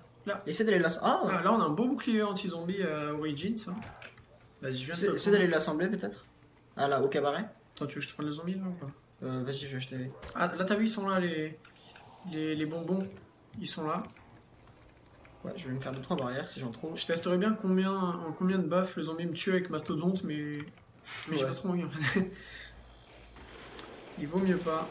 Essaie d'aller là. Ah, Ah, Là, on a un beau bouclier anti-zombie euh, Origins. hein. Vas-y, je viens de Essaie d'aller l'assembler peut-être. Ah là, au cabaret. Attends, tu veux que je te prenne le zombie là ou pas? Euh, Vas-y, je vais acheter. Ah, là, t'as vu, ils sont là, les... les, les bonbons. Ils sont là. Ouais, je vais me faire 2-3 barrières si j'en trouve. Je testerai bien combien, en combien de buffs le zombie me tue avec Mastodonte, mais, mais j'ai Ouais. pas trop envie en fait. Il vaut mieux pas.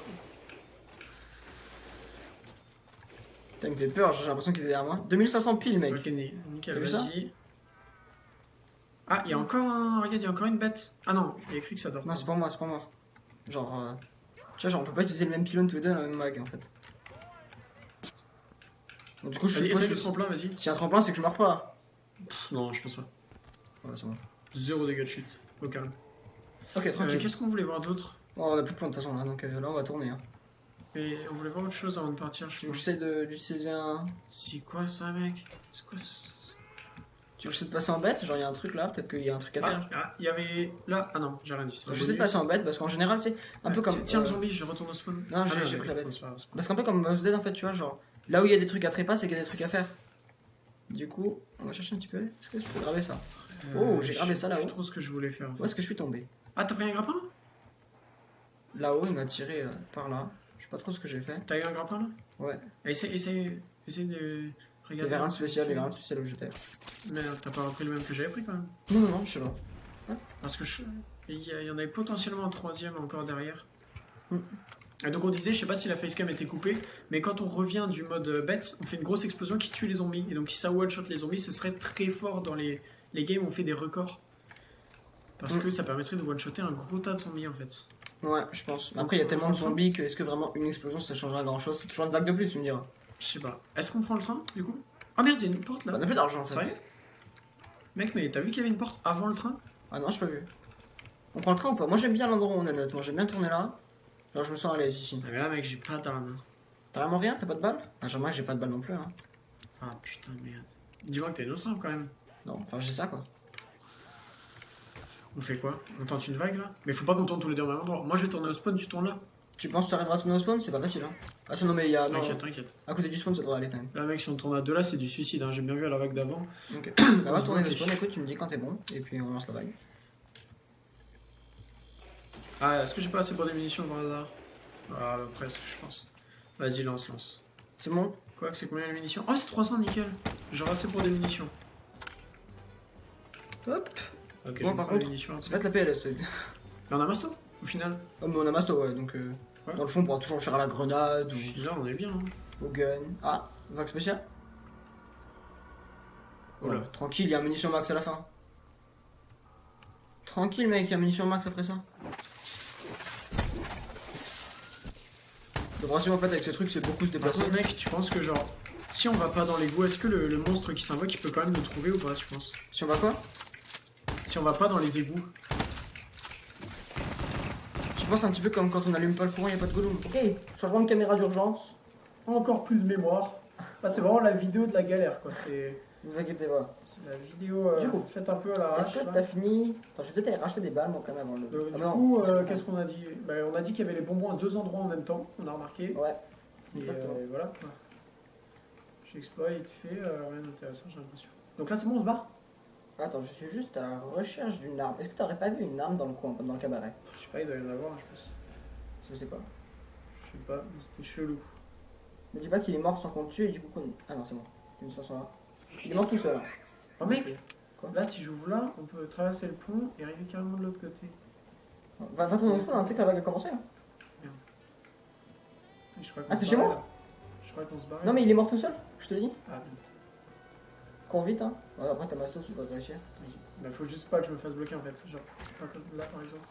Putain, il me fait peur, j'ai l'impression qu'il est derrière moi. 2500 piles, mec. Ok, ni- nickel, vas-y. Ah, il y a encore un. Regarde, il y a encore une bête. Ah non, il y a écrit que ça dort. Non, c'est pas moi, c'est pas moi. Genre. euh, Tu vois, genre, on peut pas utiliser le même pylône tous les deux dans la même mag en fait. Donc, du coup, je suppose que le tremplin, vas-y. si y a un tremplin, c'est que je meurs pas. Pff, Non, je pense pas. Ouais, c'est bon. Zéro dégâts de chute, au calme. Ok, Euh, tranquille. Qu'est-ce qu'on voulait voir d'autre Bon, on a plus de points de toute façon là, donc euh, là, on va tourner. Hein. Et on voulait voir autre chose avant de partir, je pense. j'essaie de un. C'est quoi ça, mec? C'est quoi ça? Tu veux que j'essaie de passer en bête? Genre, il y a un truc là, peut-être qu'il y a un truc à faire. Ah, ah, il y avait. Là, ah non, j'ai rien dit. Je essayer de passer en bête parce qu'en général, c'est un peu Ouais, comme. Tiens, le euh, zombie, je retourne au spawn. Non, Ah, j'ai pris la bête. Parce qu'un peu comme Mouse Dead en fait, tu vois, genre là où il y a des trucs à trépas, c'est qu'il y a des trucs à faire. Du coup, on va chercher un petit peu. Est-ce que je peux graver ça grave. Oh, j'ai je gravé ça là-haut. plus trop ce que je voulais faire. en fait. Où est-ce que je suis tombé Ah, t'as pris un grappin là Là-haut, il m'a tiré euh, par là. Je sais pas trop ce que j'ai fait. T'as eu un grappin là Ouais. Essaye, essaye, essaye de Il y regarder. avait rien de spécial, il y avait rien de spécial où j'étais. Mais t'as pas repris le même que j'avais pris quand même. Non, non, non, je sais pas. Parce que je... il, y a- il y en avait potentiellement un troisième encore derrière. Mm. Et donc on disait, je sais pas si la facecam était coupée, mais quand on revient du mode euh, bête, on fait une grosse explosion qui tue les zombies. Et donc si ça one-shot les zombies, ce serait très fort dans les, les games où on fait des records. Parce Mm. que ça permettrait de one-shotter un gros tas de zombies en fait. Ouais, je pense. Après, il y a tellement de zombies que est-ce que vraiment une explosion ça changera grand chose C'est toujours une vague de plus, tu me diras. Je sais pas. Est-ce qu'on prend le train du coup? Ah merde, il y a une porte On là. a plus d'argent en Sérieux? Fait. Mec, mais t'as vu qu'il y avait une porte avant le train? Ah non, j'ai pas vu. On prend le train ou pas? Moi j'aime bien l'endroit où on est honnêtement. J'aime bien tourner là. Genre, je me sens à l'aise ici. Ah mais là mec, j'ai pas d'arme. T'as vraiment rien? T'as pas de balles? Ah, genre, moi j'ai pas de balles non plus. Hein. Ah putain de merde. Dis-moi que autre arme quand même. Non, enfin j'ai ça quoi. On fait quoi? On tente une vague là? Mais faut pas qu'on tourne tous les deux au même endroit. Moi je vais tourner au spawn, tu tournes là. Tu penses que tu arriveras à tourner au spawn? C'est pas facile hein. Ah, non, mais il y a. Non, T'inquiète, t'inquiète. à côté du spawn ça devrait aller quand même. Là mec, si on tourne à deux là, c'est du suicide. Hein. J'ai bien vu à la vague d'avant. Ok. bah, va tourner le spawn, écoute, tu me dis quand t'es bon. Et puis on lance la vague. Ah, est-ce que j'ai pas assez pour des munitions par hasard Ah, bah, presque, je pense. Vas-y, lance, lance. C'est bon? Quoi que c'est combien les munitions? Oh, c'est 300, nickel. J'aurai assez pour des munitions. Hop Ok, Bon, par contre, munitions. C'est pas de la PLS. Mais on a masto au final. Oh, mais on a Masto, ouais, donc. euh, Ouais. Dans le fond, on pourra toujours faire à la grenade ou là, on est bien. hein. au gun. Ah, vague spéciale Oula. Oh, Tranquille, il y a un munition max à la fin. Tranquille, mec, il y a un munition max après ça. Le principe en fait avec ces trucs, c'est beaucoup se déplacer. mec, tu penses que genre, si on va pas dans l'égout, est-ce que le, le monstre qui s'invoque, il peut quand même nous trouver ou pas, tu penses? Si on va quoi? Si on va pas dans les égouts. Je pense un petit peu comme quand on allume pas le courant, y a pas de gollum. Ok, changement de caméra d'urgence. Encore plus de mémoire. Ah, c'est vraiment la vidéo de la galère, quoi. C'est Ne vous inquiétez pas. La vidéo euh, Du coup, faite un peu à l'arrache. Est-ce que t'as fini Attends, je vais peut-être aller racheter des balles moi quand même avant le. Donc, Ah du non. coup, euh, qu'est-ce qu'on a dit Bah, On a dit qu'il y avait les bonbons à deux endroits en même temps, on a remarqué. Ouais. Et Exactement. euh, voilà. J'exploite vite fait, euh, rien d'intéressant, j'ai l'impression. Donc là, c'est bon, on se barre Attends, je suis juste à la recherche d'une arme. Est-ce que t'aurais pas vu une arme dans le coin, dans le cabaret Je sais pas, il doit y en avoir, je pense. Je sais pas. Je sais pas, mais c'était chelou. Me dis pas qu'il est mort sans qu'on le tue et du coup qu'on. Ah non, c'est bon. Une. Il est mort tout seul. Oh mec Quoi Là, si j'ouvre là, on peut traverser le pont et arriver carrément de l'autre côté. Va, va au spawn, hein, tu sais que la vague a commencé. hein. Je crois Ah, t'es chez moi. Je crois qu'on se barre. Non, mais il est mort tout seul, je te le dis. Ah, Cours vite, hein. Ouais, après, t'as Masto, tu dois réussir. bah, faut juste pas que je me fasse bloquer en fait. Genre, pas comme là par exemple.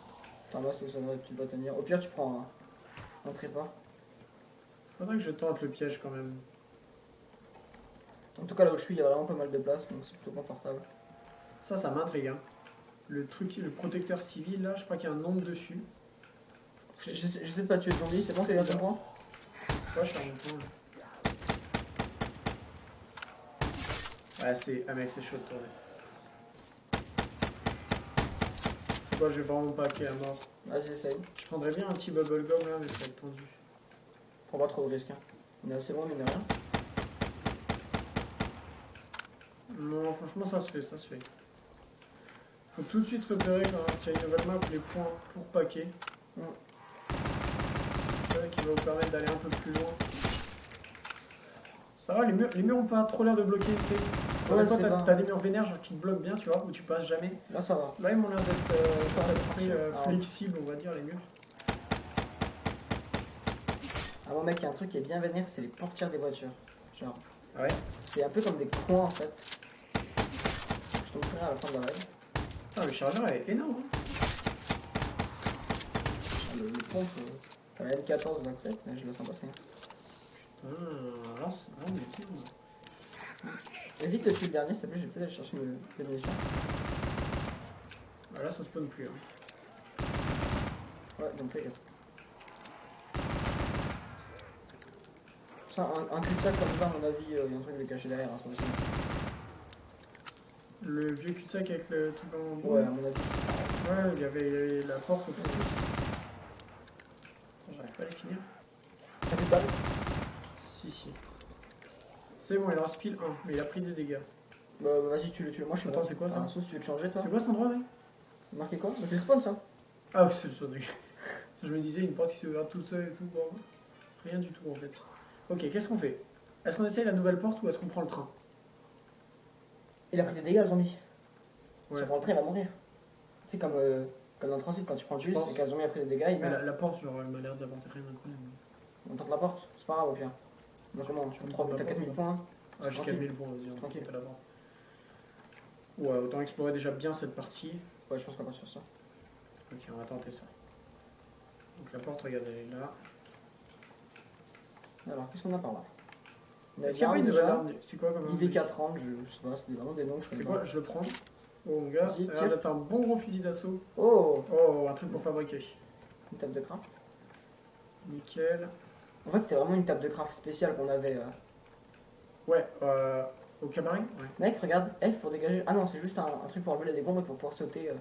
T'as Masto, ça va, tu dois tenir. Au pire, tu prends un, un trépas. Faudrait que je tente le piège quand même. En tout cas, là où je suis, il y a vraiment pas mal de place, donc c'est plutôt confortable. Ça, ça m'intrigue. Hein. Le truc, le protecteur civil là, je crois qu'il y a un nombre dessus. J'essaie de pas tuer le zombie, c'est bon, t'es à ton point Ouais, je suis même temps. là. Ouais, c'est. Ah, mec, c'est chaud de tourner. C'est quoi, je vais vraiment paquer à mort. Vas-y, essaye. Je prendrais bien un petit bubblegum là, mais ça va être tendu. Prends pas trop de risques. Hein. On est assez loin, mine de rien. Non, franchement, ça se fait, ça se fait. Faut tout de suite repérer quand il y a une nouvelle map les points pour paquer. Mm. C'est ça qui va vous permettre d'aller un peu plus loin. Ça va, les murs, les murs ont pas trop l'air de bloquer. Ouais, c'est t'as des murs vénères genre, qui te bloquent bien, tu vois, où tu passes jamais. Là, ça va. Là, ils m'ont l'air d'être euh, euh, Ah. flexibles, on va dire, les murs. Ah, bon, mec, il y a un truc qui est bien vénère, c'est les portières des voitures. Genre, Ah ouais? c'est un peu comme des coins en fait. Je te montrerai à la fin de la live. Ah, le chargeur est énorme. hein. Ah, Le, le pompe, euh, t'as la M14 27, mais je la sens passer. Putain. Évite de tuer le dernier, s'il te plaît, je vais peut-être aller chercher mes munitions. Ah, là, ça spawn plus. Hein. Ouais, donc fais gaffe. Ça, un, un cul-de-sac comme ça, à mon avis, il y a un truc de caché derrière, hein, ça aussi. Le vieux cul-de-sac avec le truc en bois. Ouais, à mon avis. Ouais, il y avait, la porte autour. Attends, J'arrive pas à les finir. T'as de balles Si, si. C'est bon, il en reste pile 1, mais il a pris des dégâts. Bah, vas-y, tu le tues. Moi, je suis Attends, c'est quoi, ça Un sauce, tu veux te changer, toi C'est quoi cet endroit, mec C'est marqué quoi Bah, C'est spawn, ça. Ah, oui, c'est le truc. Je me disais, une porte qui s'est ouverte toute seule et tout. Bon, rien du tout en fait. Ok, qu'est-ce qu'on fait? Est-ce qu'on essaye la nouvelle porte ou est-ce qu'on prend le train? Il a pris des dégâts, le zombie. Ouais. Si on prend le train, il va mourir. Tu sais, comme, euh, comme dans le transit, quand tu prends le bus et qu'un zombie a pris des dégâts, il meurt. la, la porte, genre, elle m'a l'air d'apporter rien d'incroyable. On tente la porte, c'est pas grave, au pire. Donc, comment Tu prends la porte, 4000 points. hein. Ah, j'ai Tranquille. 4000 points, vas-y, Tranquille. tente là-bas. Ouais, autant explorer déjà bien cette partie. Ouais, je pense qu'on va sur ça. Ok, on va tenter ça. Donc la porte, regarde, elle est là. Alors, qu'est-ce qu'on a par là? Est-ce qu'il n'y a pas une nouvelle arme C'est quoi comme arme IV30, je, sais pas, c'est vraiment des noms que je C'est quoi. Je le prends. Oh mon gars, Vas-y, un bon gros fusil d'assaut. Oh Oh, un truc pour fabriquer. Une table de craft. Nickel. En fait, c'était vraiment une table de craft spéciale qu'on avait. euh. Ouais, euh, au cabaret? Ouais. Mec, regarde, F pour dégager. Ah non, c'est juste un, un truc pour enlever les bombes et pour pouvoir sauter euh,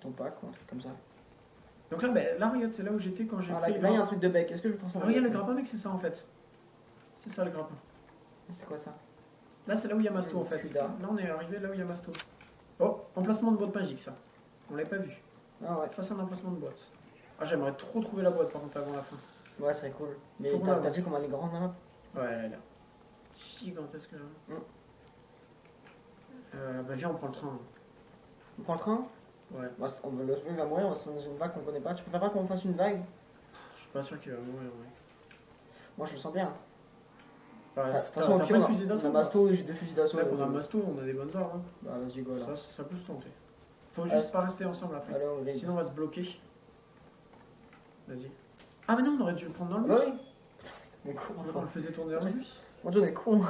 quand on pack ou un truc comme ça. Donc là, ben, là, regarde, c'est là où j'étais quand j'ai Ah, là, pris là, le il y a un grappin. truc de bec. Est-ce que je peux Ah, transformer regarde le bec grappin, mec, c'est ça en fait. C'est ça le grappin. C'est quoi ça Là, c'est là où il y a Masto en fait. Là, on est arrivé là où il y a Masto. Oh, emplacement de boîte magique, ça. On l'avait pas vu. Ah ouais, Ça, c'est un emplacement de boîte. Ah, j'aimerais trop trouver la boîte par contre avant la fin. ouais, ça serait cool. Mais t'as vu comment elle est grande là Ouais, elle est là. Gigantesque là. Mm. Euh, bah, viens, on prend le train. On prend le train Ouais. Se- on Le zombie va mourir, on va se dans une vague qu'on connaît pas. Tu préfères pas qu'on fasse une vague Je suis pas sûr qu'il va mourir, ouais. Moi, je le sens bien. Au t'as pire, on a, fusil on a Masto et j'ai deux fusils d'assaut. Là, on a euh, Masto, on a des bonnes armes. hein. Bah, vas-y, go là. Ça, ça peut se tenter. Faut Ouais. juste pas rester ensemble après. Allez, on. Sinon, on va se bloquer. Vas-y. Ah, mais non, on aurait dû le prendre dans le Bah bus. oui On le faisait tourner en bus. Mon dieu, on est con.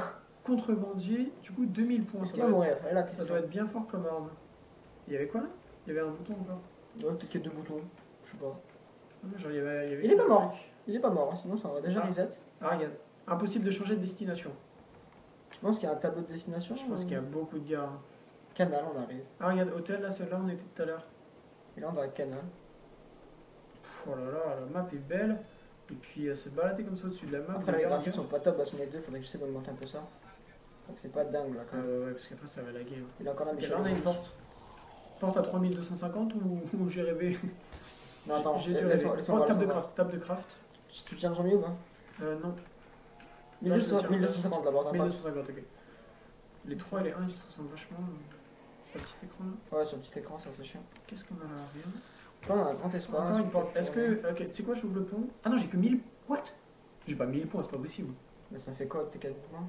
Contrebandier, du coup 2000 points. Ça doit, mourir là, être, ça doit être bien fort comme arme. Il y avait quoi là? Il y avait un bouton encore Ouais, peut-être qu'il y a deux boutons. Je sais pas. Ah, genre, il y avait, il y avait Il est pas mort. Il est pas mort, hein, sinon ça va déjà Ah. reset. Ah, regarde. Impossible de changer de destination. Je pense qu'il y a un tableau de destination. Je pense qu'il y a beaucoup de gars. hein. Canal, on arrive. Ah, regarde, hôtel, là, celle-là, on était tout à l'heure. Et là, on va à Canal. Pff, Oh là là, la map est belle. Et puis, euh, se balader comme ça au-dessus de la map. Après, les graphiques sont pas top à son 2, faudrait que j'essaie d'augmenter un peu ça. Donc c'est pas dingue là quand même. Euh, ouais, parce qu'après, ça va laguer. hein. Il a encore la Ok, Michel là, on a une porte. Porte à 3250 ou, ou j'ai rêvé? Non, attends, j'ai dû rêver. Oh, table de craft, table de craft. Tu tiens le zombie ou pas? Euh, non, 1200 tiens. 1250 d'abord, t'as pas 1250, ok. Les 3 et les 1, ils se ressemblent vachement. Sur le petit écran là. Ouais, sur le petit écran, ça c'est chiant. Qu'est-ce qu'on a là? Rien. Là, on a un grand espace. Encore une porte. Est-ce que. Ok, tu sais quoi, j'ouvre le pont? Ah non, j'ai que 1000. What J'ai pas 1000 points, c'est pas possible. Mais ça fait quoi tes 4 points?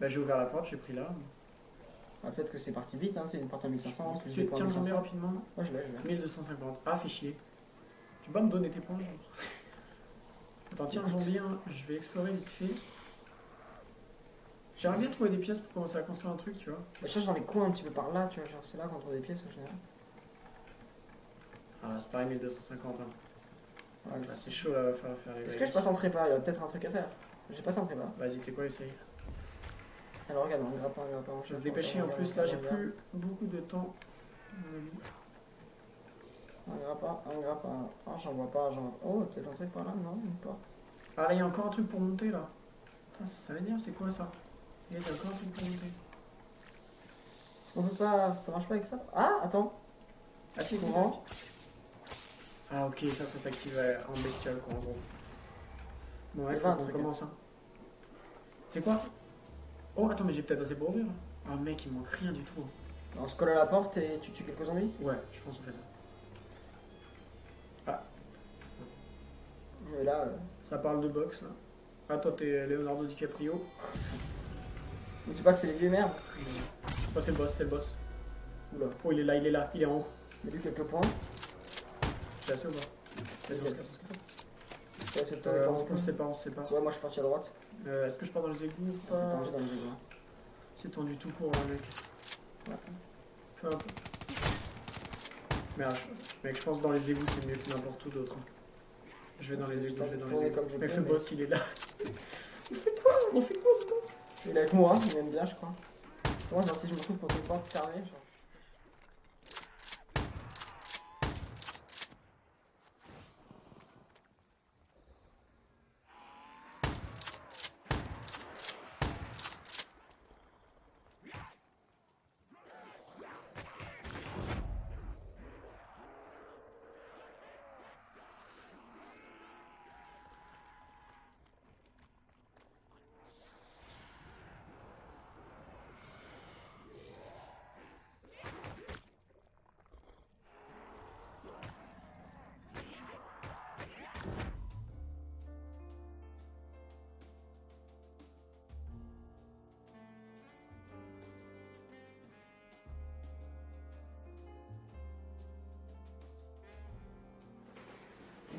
Bah, j'ai ouvert la porte, j'ai pris là. ah, Peut-être que c'est parti vite, hein, c'est une porte à 1500. plus Tu tiens le zombie 1500. rapidement? Ouais, je l'ai, je l'ai. 1250. Ah, chier. Tu peux pas me donner tes points genre Attends, tiens zombie, hein. je vais explorer vite fait. J'aimerais bien trouver des pièces pour commencer à construire un truc, tu vois. Bah, je cherche dans les coins un petit peu par là, tu vois, genre c'est là qu'on trouve des pièces en général. Ah, c'est pareil, 1250. Hein. Ouais, Bah, c'est chaud là, va falloir faire les Est-ce que je passe en prépa? Il y a peut-être un truc à faire. J'ai passé en prépa. Vas-y, t'es quoi, essaye. Alors regarde, on grappe pas, on grappe pas. on Je vais se dépêcher en plus, là j'ai plus beaucoup de temps. On pas, on grappe pas. Ah, j'en vois pas, j'en vois pas. Oh, peut-être un truc par là, non, porte. Ah là, il y a encore un truc pour monter là. Putain, ça, ça m'énerve, c'est quoi ça? Il y a encore un truc pour monter. On peut pas. Ça marche pas avec ça? Ah, attends. Ah si, On rentre. Ah ok, ça, ça s'active euh, en bestiole quoi, en gros. Bon, ouais, un truc, commence. Hein. C'est quoi? Oh, attends, mais j'ai peut-être assez pour ouvrir. là. Ah mec, il manque rien du tout. On se colle à la porte et tu tues quelques zombies? Ouais, je pense qu'on fait ça. Et là, euh, Ça parle de boxe là. Ah, toi t'es Leonardo DiCaprio. on dit pas que c'est les vieux merdes. Oh, c'est le boss, c'est le boss. Oula, Oh, il est là, il est là, il est en haut. il a eu quelques points. J'ai assez ou pas? Vas-y, on se casse, on se casse. C'est Euh, on, on se sépare, on se sépare. Ouais, moi je suis parti à droite. Euh, Est-ce que je pars dans les égouts ou C'est pas? pas rangé dans les égouts. C'est tendu tout court, là, mec. Ouais. Fais un peu. Merde, mec, je pense que dans les égouts, c'est mieux que n'importe où d'autre. hein. Je vais dans les égouts, je vais dans les égouts. comme je le boss, il est là. Il fait quoi ce boss Il est avec moi, il m'aime bien, je crois. Moi, genre, si je me retrouve contre une porte fermée, genre.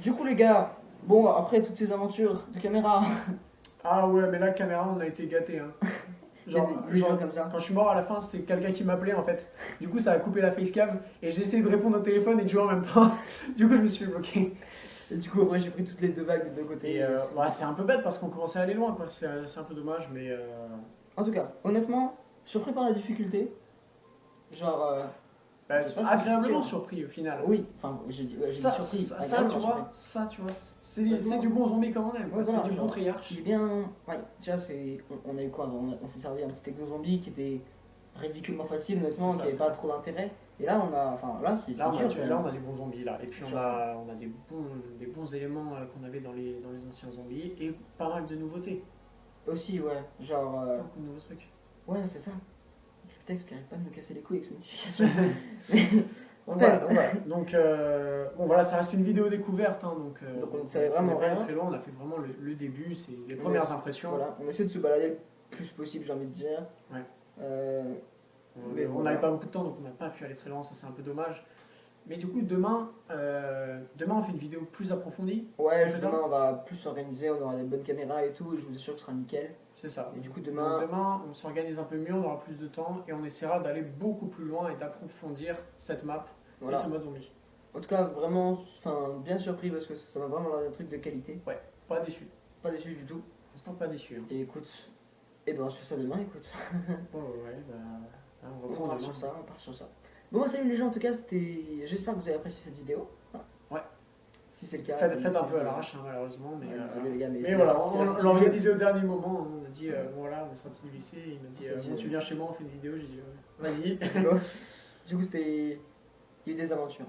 Du coup, les gars, bon, après toutes ces aventures de caméra, Ah ouais, mais là, caméra, on a été gâtés. Hein. Genre, comme ça. quand je suis mort à la fin, c'est quelqu'un qui m'appelait en fait. Du coup, ça a coupé la facecam et j'ai essayé de répondre au téléphone et de jouer en même temps. Du coup, je me suis fait bloquer. Et du coup, après, j'ai pris toutes les deux vagues des deux côtés. Et euh, bah, c'est un peu bête parce qu'on commençait à aller loin, quoi. C'est c'est un peu dommage, mais. euh, En tout cas, honnêtement, surpris par la difficulté. Genre, euh, bah, agréablement surpris au final. oui, enfin, j'ai dit, ouais, j'ai Ça, dit surpris. ça, tu vois, ça, tu vois, c'est du bon zombie comme on aime. quoi. Ouais, voilà, c'est du bon triarche. Bien. Ouais, tu vois, c'est. On, on a eu quoi On, s'est servi un petit techno zombie qui était ridiculement facile, honnêtement, qui ça, avait c'est pas ça. trop d'intérêt. Et là, on a. Enfin, là, c'est Là dur. là, on a des bons zombies là. Et puis on a, on a des, bons, des bons éléments euh, qu'on avait dans les, dans les anciens zombies et pas mal de nouveautés. Aussi, ouais. Genre. euh, Beaucoup de nouveaux trucs. Ouais, c'est ça. Texte qui arrête pas de me casser les couilles avec ses notifications. on Donc euh, bon voilà, ça reste une vidéo découverte. hein, donc, euh, Donc, on ne savait vraiment rien. Très loin, on a fait vraiment le, le début, c'est les On premières impressions. Voilà, on essaie de se balader le plus possible, j'ai envie de dire. Ouais. Euh, Mais on voilà. n'avait pas beaucoup de temps, donc on n'a pas pu aller très loin, ça c'est un peu dommage. Mais du coup, demain, demain, on fait une vidéo plus approfondie. Ouais, demain on va plus s'organiser, on aura des bonnes caméras et tout, et je vous assure que ce sera nickel. C'est ça. Et du coup, Donc, demain, demain, on s'organise un peu mieux, on aura plus de temps et on essaiera d'aller beaucoup plus loin et d'approfondir cette map voilà. et ce mode zombie. En tout cas, vraiment, enfin, bien surpris parce que ça m'a vraiment l'air d'un truc de qualité. Pas déçu. Pas déçu du tout. Pour l'instant, pas déçu. hein. Et écoute, et ben on se fait ça demain, écoute. Oh, ouais, bah, on On part sur ça, on part sur ça. Bon, salut les gens, en tout cas, c'était. J'espère que vous avez apprécié cette vidéo. Si c'est le cas. Faites, faites un peu à l'arrache, hein, malheureusement. Mais, euh, désolé les gars, mais, mais c'est voilà, on l'a organisé au dernier moment. hein. On a dit, euh, voilà, on est sorti du lycée. Il m'a dit, euh, bon, tu viens chez moi, on fait une vidéo. J'ai dit, euh, vas-y. Du coup, c'était. Il y a eu des aventures.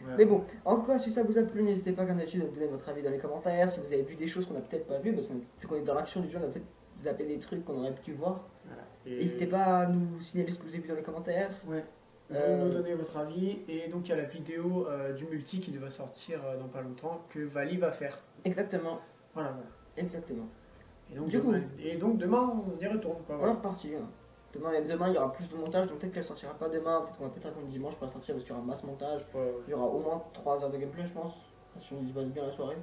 Voilà. Mais bon, en tout cas, si ça vous a plu, n'hésitez pas, comme d'habitude, à me donner votre avis dans les commentaires. Si vous avez vu des choses qu'on n'a peut-être pas vues, parce que vu qu'on est dans l'action du jeu, on a peut-être zappé des trucs qu'on aurait pu voir. Voilà. Et- N'hésitez pas à nous signaler ce que vous avez vu dans les commentaires. Ouais. Vous Euh, nous donner votre avis. Et donc, il y a la vidéo euh, du multi qui devrait sortir euh, dans pas longtemps que Vali va faire. Exactement, Voilà, voilà. exactement. Et donc, Du demain, et donc demain, on y retourne. Quoi, On est voilà. reparti. hein. Demain, demain, il y aura plus de montage, donc peut-être qu'elle sortira pas demain. Peut-être qu'on va peut-être attendre dimanche pour la sortir parce qu'il y aura masse montage. Ouais, Il y aura au moins 3 heures de gameplay, je pense. Si on y passe bien la soirée.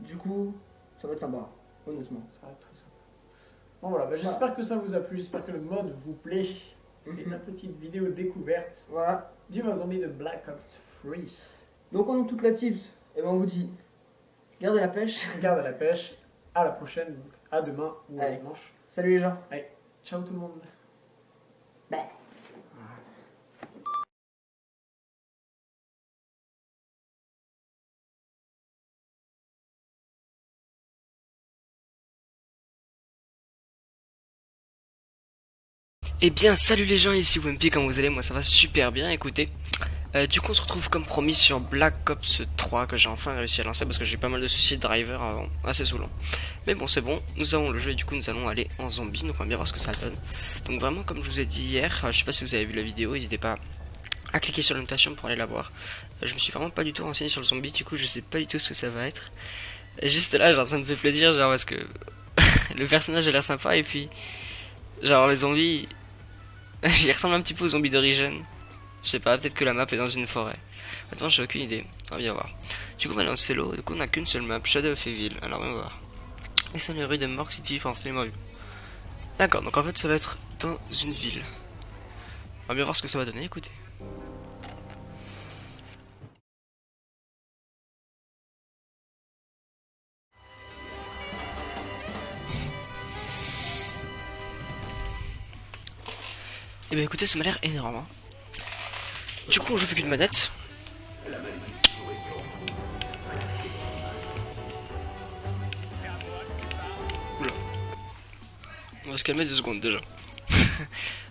Du coup, ça va être sympa, honnêtement. ça va être très sympa. Bon, voilà, bah, j'espère que ça vous a plu. J'espère que le mode vous plaît. Et la petite vidéo découverte Voilà. du zombie de Black Ops 3. Donc, on a toute la tips. Et ben, on vous dit, gardez la pêche. Garde la pêche. À la prochaine. donc À demain ou à Allez. dimanche. Salut les gens. Ciao tout le monde. Bye. Eh bien, salut les gens, ici Wimpy, comment vous allez? Moi ça va super bien, écoutez. Euh, du coup, on se retrouve comme promis sur Black Ops 3 que j'ai enfin réussi à lancer parce que j'ai pas mal de soucis de driver avant, assez saoulant. Mais bon, c'est bon, nous avons le jeu et du coup, nous allons aller en zombie, donc on va bien voir ce que ça donne. Donc, vraiment, comme je vous ai dit hier, euh, je sais pas si vous avez vu la vidéo, n'hésitez pas à cliquer sur l'invitation pour aller la voir. Euh, je me suis vraiment pas du tout renseigné sur le zombie, du coup, je sais pas du tout ce que ça va être. Et juste là, genre, ça me fait plaisir, genre, parce que le personnage a l'air sympa et puis, genre, les zombies. J'y ressemble un petit peu aux zombies d'origine. Je sais pas, peut-être que la map est dans une forêt. Maintenant, j'ai aucune idée. On va bien voir. Du coup, on va en solo. Du coup, on n'a qu'une seule map, Shadow of Evil. Alors, on va voir. Et c'est les rues de Mork City morts. D'accord, donc en fait, ça va être dans une ville. On va bien voir ce que ça va donner, écoutez. Et ben écoutez, ça m'a l'air énorme. hein. Du coup, joue plus qu'une manette. Oula. On va se calmer deux secondes déjà.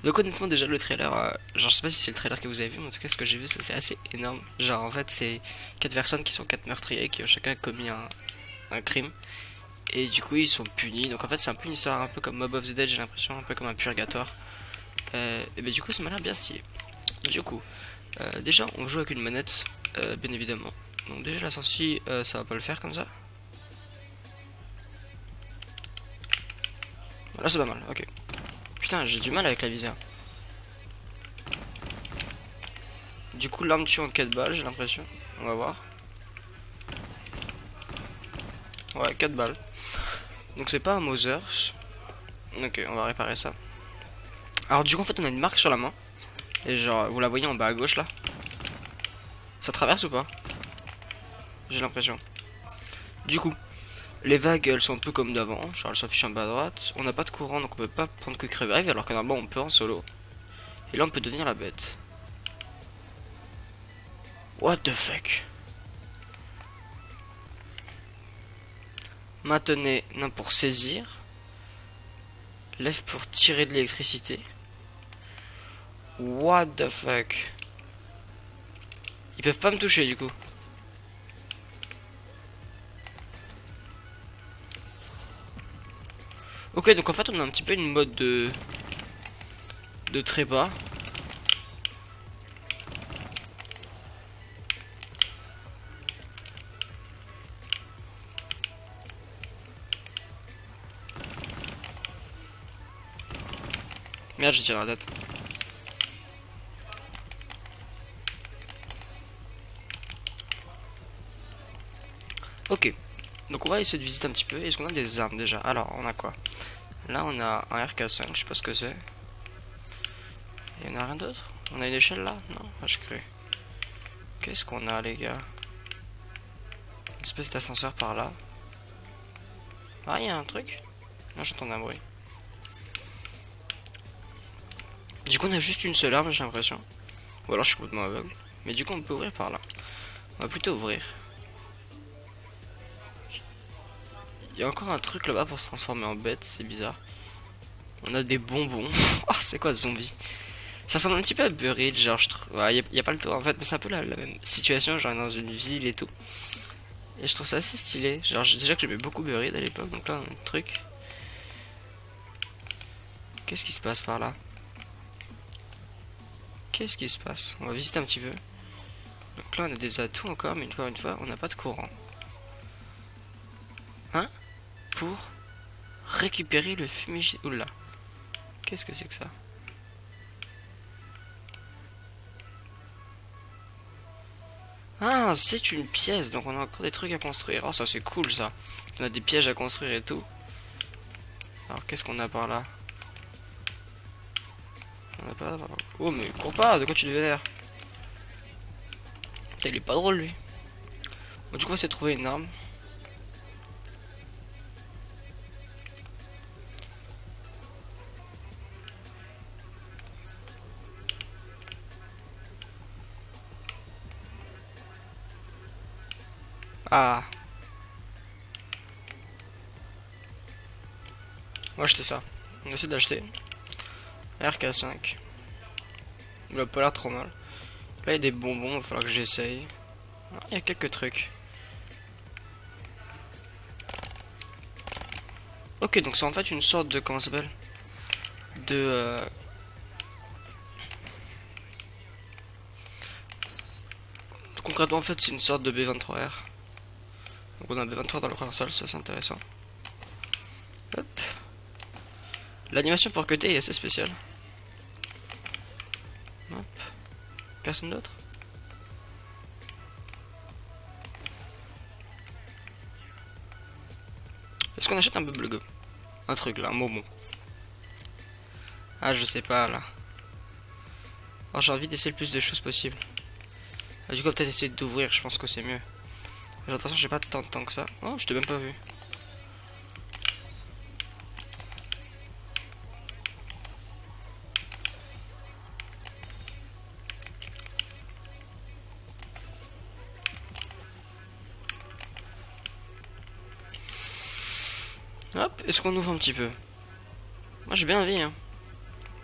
Donc honnêtement déjà le trailer, euh, genre je sais pas si c'est le trailer que vous avez vu, mais en tout cas ce que j'ai vu c'est assez énorme. Genre en fait c'est quatre personnes qui sont quatre meurtriers qui ont chacun commis un, un crime. Et du coup ils sont punis. Donc en fait c'est un peu une histoire un peu comme Mob of the Dead j'ai l'impression, un peu comme un purgatoire. Euh, et ben du coup ça m'a l'air bien stylé. Du coup, euh, déjà on joue avec une manette, euh, bien évidemment. Donc déjà la sortie ça va pas le faire comme ça. Là c'est pas mal, ok. Putain j'ai du mal avec la visée. Du coup l'arme tue en 4 balles j'ai l'impression. On va voir. Ouais 4 balles. Donc c'est pas un Mother. Ok on va réparer ça. Alors du coup en fait on a une marque sur la main. Et genre vous la voyez en bas à gauche là. Ça traverse ou pas? J'ai l'impression. Du coup, les vagues elles sont un peu comme d'avant, genre elles s'affichent en bas à droite. On n'a pas de courant donc on peut pas prendre Quick Revive alors que normalement on peut en solo. Et là on peut devenir la bête. What the fuck? Maintenez non pour saisir. Lève pour tirer de l'électricité. What the fuck? Ils peuvent pas me toucher du coup. Ok, donc en fait on a un petit peu une mode de de trépas. Merde, j'ai tiré la tête. Ok. Donc on va essayer de visiter un petit peu. Est-ce qu'on a des armes déjà? Alors, on a quoi? Là, on a un RK5, je sais pas ce que c'est. Il y en a rien d'autre? On a une échelle là? Non? Ah, Je cru. Qu'est-ce qu'on a, les gars? Une espèce d'ascenseur par là. Ah, il y a un truc? Non, j'entends un bruit. Du coup, on a juste une seule arme, j'ai l'impression. Ou alors je suis complètement aveugle. Mais du coup, on peut ouvrir par là. On va plutôt ouvrir. Il y a encore un truc là-bas pour se transformer en bête, c'est bizarre. On a des bonbons. oh, c'est quoi zombie? Ça ressemble un petit peu à Buried, genre je. Il n'y a, pas le tour en fait, mais c'est un peu la, même situation, genre dans une ville et tout. Et je trouve ça assez stylé. Genre déjà que j'aimais beaucoup Buried à l'époque, donc là un truc. Qu'est-ce qui se passe par là? Qu'est-ce qui se passe? On va visiter un petit peu. Donc là on a des atouts encore, mais une fois une fois, on n'a pas de courant. Pour récupérer le fumigène. Oula. Qu'est-ce que c'est que ça? Ah, c'est une pièce, donc on a encore des trucs à construire. Oh, ça c'est cool ça. On a des pièges à construire et tout. Alors, qu'est-ce qu'on a par là? On a pas... Oh, mais cours pas, de quoi tu devais l'air Il est pas drôle lui. Bon, du coup, on va trouver une arme. Ah. On va acheter ça. On essaie d'acheter. RK5. Il a pas l'air trop mal. Là, il y a des bonbons, il va falloir que j'essaye. Ah, il y a quelques trucs. Ok, donc c'est en fait une sorte de... Comment ça s'appelle? De... Euh... Concrètement, en fait, c'est une sorte de B23R. On a B23 dans le première salle, ça c'est intéressant. Hop. L'animation pour côté est assez spéciale. Hop. Personne d'autre? Est-ce qu'on achète un bubblegum Un truc là, un bonbon. Ah je sais pas là. Alors j'ai envie d'essayer le plus de choses possible. Ah, du coup peut-être essayer d'ouvrir, je pense que c'est mieux. Attention, j'ai pas tant de temps que ça. Oh, je t'ai même pas vu. Hop, est-ce qu'on ouvre un petit peu? Moi j'ai bien envie, hein.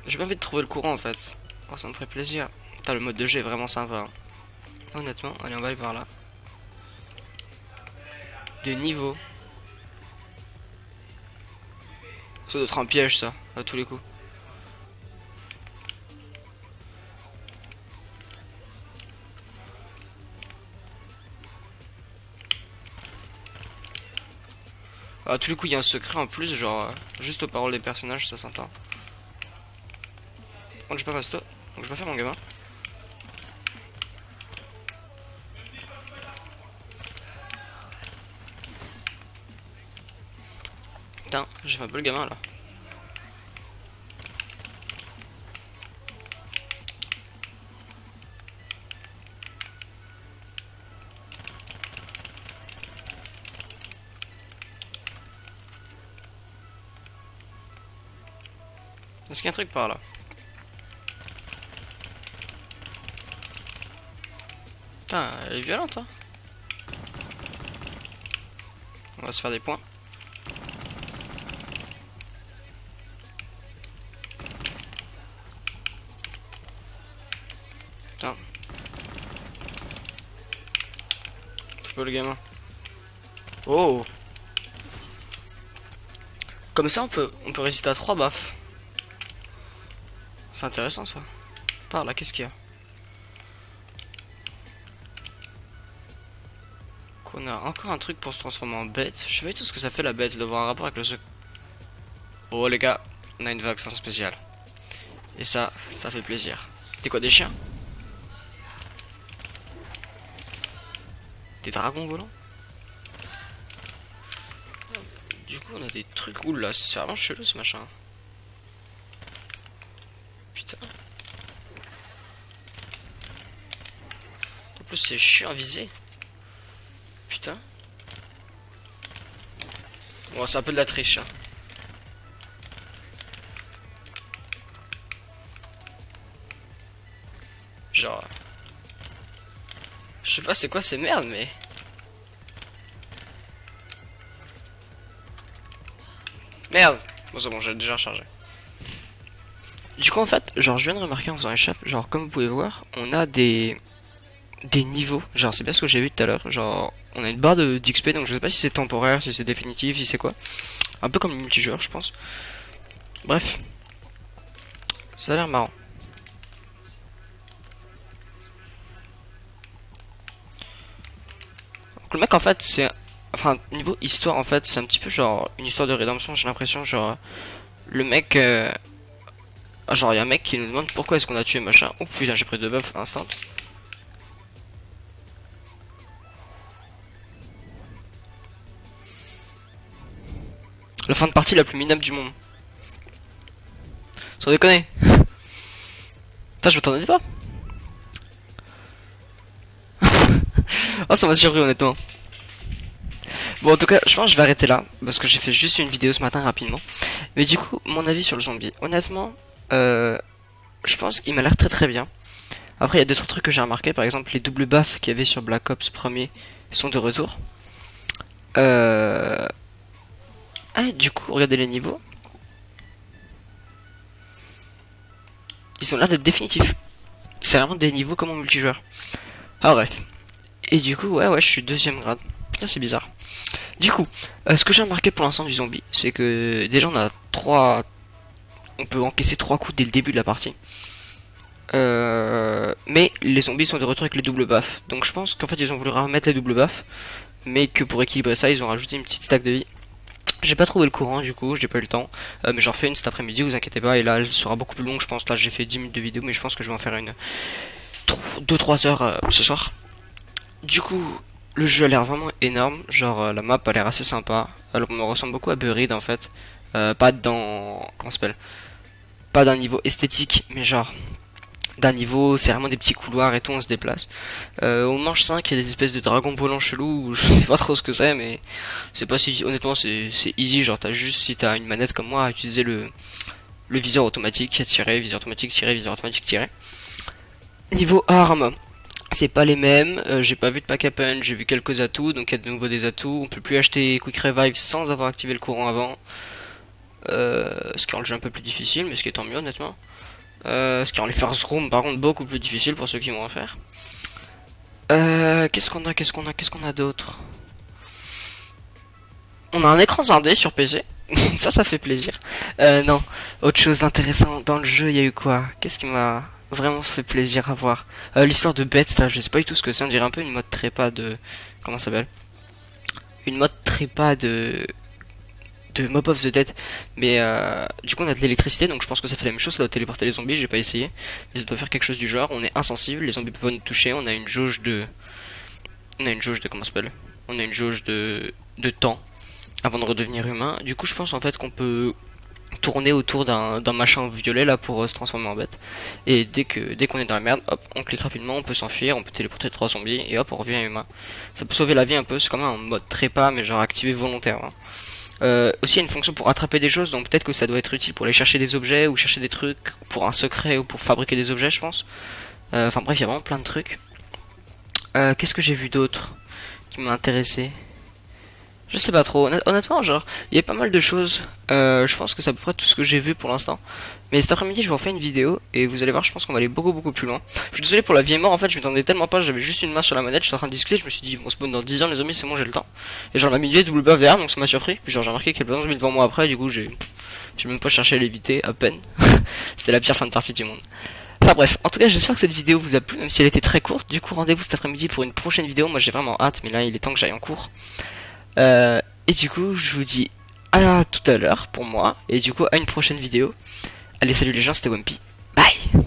J'ai bien envie de trouver le courant en fait. Oh, ça me ferait plaisir. Putain, le mode de jeu est vraiment sympa. Hein. Honnêtement, allez, on va aller par là des niveaux. Ça doit être un piège ça, à tous les coups. À tous les coups il y a un secret en plus, genre euh, juste aux paroles des personnages, ça s'entend. Donc je pas fasto, donc je vais pas faire mon gamin. J'ai fait un peu le gamin là. Est-ce qu'il y a un truc par là? Putain, elle est violente hein On va se faire des points. Le gamin. Oh Comme ça on peut on peut résister à trois baffes. C'est intéressant ça. Par là, qu'est-ce qu'il y a? Qu'on a encore un truc pour se transformer en bête. Je sais pas tout ce que ça fait la bête d'avoir un rapport avec le Oh les gars, on a une vaccin spéciale. Et ça, ça fait plaisir. T'es quoi des chiens? Des dragons volants du coup, on a des trucs. Ouh là, c'est vraiment chelou ce machin. Putain. En plus, c'est chiant à viser. Putain. Bon, c'est un peu de la triche. Hein. Genre. Je sais pas c'est quoi ces merdes, mais. Merde Bon c'est bon, j'ai déjà chargé. Du coup en fait, genre je viens de remarquer en faisant échappe, genre comme vous pouvez voir, on a des des niveaux. Genre c'est bien ce que j'ai vu tout à l'heure. Genre on a une barre d'XP donc je sais pas si c'est temporaire, si c'est définitif, si c'est quoi. Un peu comme le multijoueur je pense. Bref. Ça a l'air marrant. Le mec en fait c'est enfin niveau histoire en fait c'est un petit peu genre une histoire de rédemption j'ai l'impression genre le mec euh, genre il y a un mec qui nous demande pourquoi est-ce qu'on a tué machin. Oh putain j'ai pris deux buffs instant. La fin de partie la plus minable du monde. Sans déconner. Ça je m'attendais pas oh ça m'a surpris honnêtement Bon, en tout cas, je pense que je vais arrêter là, parce que j'ai fait juste une vidéo ce matin rapidement. Mais du coup, mon avis sur le zombie. Honnêtement, euh, je pense qu'il m'a l'air très très bien. Après, il y a d'autres trucs que j'ai remarqué, par exemple, les doubles baffes qu'il y avait sur Black Ops 1er sont de retour. Euh... Ah, du coup, regardez les niveaux. Ils ont l'air d'être définitifs. C'est vraiment des niveaux comme en multijoueur. Ah bref. Et du coup, ouais, ouais, je suis deuxième grade. c'est bizarre. Du coup, euh, ce que j'ai remarqué pour l'instant du zombie, c'est que déjà on a trois, on peut encaisser trois coups dès le début de la partie. Euh, mais les zombies sont de retour avec les doubles baffes. Donc je pense qu'en fait ils ont voulu remettre les doubles baffes, mais que pour équilibrer ça ils ont rajouté une petite stack de vie. J'ai pas trouvé le courant du coup, j'ai pas eu le temps, euh, mais j'en fais une cet après-midi, vous inquiétez pas, et là elle sera beaucoup plus longue je pense, là j'ai fait 10 minutes de vidéo, mais je pense que je vais en faire une 2-3 heures ce soir. Du coup, le jeu a l'air vraiment énorme, genre euh, la map a l'air assez sympa. Elle me ressemble beaucoup à Buried en fait. Euh, pas dans. Comment s'appelle? Pas d'un niveau esthétique, mais genre. D'un niveau, c'est vraiment des petits couloirs et tout, on se déplace. Euh, au manche 5, il y a des espèces de dragons volants chelous, je sais pas trop ce que c'est, mais c'est pas si. Honnêtement, c'est easy, genre t'as juste, si t'as une manette comme moi, à utiliser le, le viseur automatique, tirer, viseur automatique, tirer, viseur automatique, tirer. Niveau armes, c'est pas les mêmes, euh, j'ai pas vu de pack punch, j'ai vu quelques atouts, donc il y a de nouveau des atouts. On peut plus acheter Quick Revive sans avoir activé le courant avant. Euh, ce qui rend le jeu un peu plus difficile, mais ce qui est tant mieux honnêtement. Euh, ce qui rend les first room par contre beaucoup plus difficile pour ceux qui vont en faire. qu'est-ce qu'on a, qu'est-ce qu'on a, qu'est-ce qu'on a d'autre? On a un écran scindé sur PC. ça, ça fait plaisir. non, autre chose d'intéressant dans le jeu, il y a eu quoi? Qu'est-ce qui m'a vraiment fait plaisir à voir. Euh, l'histoire de Bête, là, je sais pas du tout ce que c'est, on dirait un peu une mode trépas de... Comment ça s'appelle? Une mode trépas de... De Mob of the Dead. Mais euh, du coup, on a de l'électricité, donc je pense que ça fait la même chose, ça doit téléporter les zombies, j'ai pas essayé. Mais ça doit faire quelque chose du genre, on est insensible, les zombies peuvent nous toucher, on a une jauge de... On a une jauge de... Comment ça s'appelle? On a une jauge de... De temps avant de redevenir humain. Du coup, je pense en fait qu'on peut tourner autour d'un machin violet là pour euh, se transformer en bête. Et dès que dès qu'on est dans la merde, hop, on clique rapidement, on peut s'enfuir, on peut téléporter trois zombies et hop, on revient humain. Ça peut sauver la vie un peu, c'est quand même un mode trépas mais genre activé volontaire. Hein. Euh, aussi, il y a une fonction pour attraper des choses, donc peut-être que ça doit être utile pour aller chercher des objets ou chercher des trucs pour un secret ou pour fabriquer des objets, je pense. Euh, enfin bref, il y a vraiment plein de trucs. Qu'est-ce que j'ai vu d'autre qui m'a intéressé? Je sais pas trop. Honnêtement, genre, il y a pas mal de choses. Euh, je pense que c'est à peu tout ce que j'ai vu pour l'instant. Mais cet après-midi, je en faire une vidéo et vous allez voir, je pense qu'on va aller beaucoup beaucoup plus loin. Je suis désolé pour la vieille mort, en fait, je m'attendais tellement pas, j'avais juste une main sur la manette, j'étais en train de discuter, je me suis dit, bon, spawn dans 10 ans, les amis, c'est bon, j'ai le temps. Et genre, la midi double buff derrière, donc ça m'a surpris. Genre, j'ai remarqué plein de zombies devant moi après, du coup, j'ai, j'ai même pas cherché à l'éviter, à peine. C'était la pire fin de partie du monde. Enfin bref, en tout cas j'espère que cette vidéo vous a plu, même si elle était très courte. Du coup rendez-vous cet après-midi pour une prochaine vidéo. Moi j'ai vraiment hâte, mais là il est temps que j'aille en cours. Euh, et du coup, je vous dis à tout à l'heure pour moi. Et du coup, à une prochaine vidéo. Allez, salut les gens, c'était Wumpy. Bye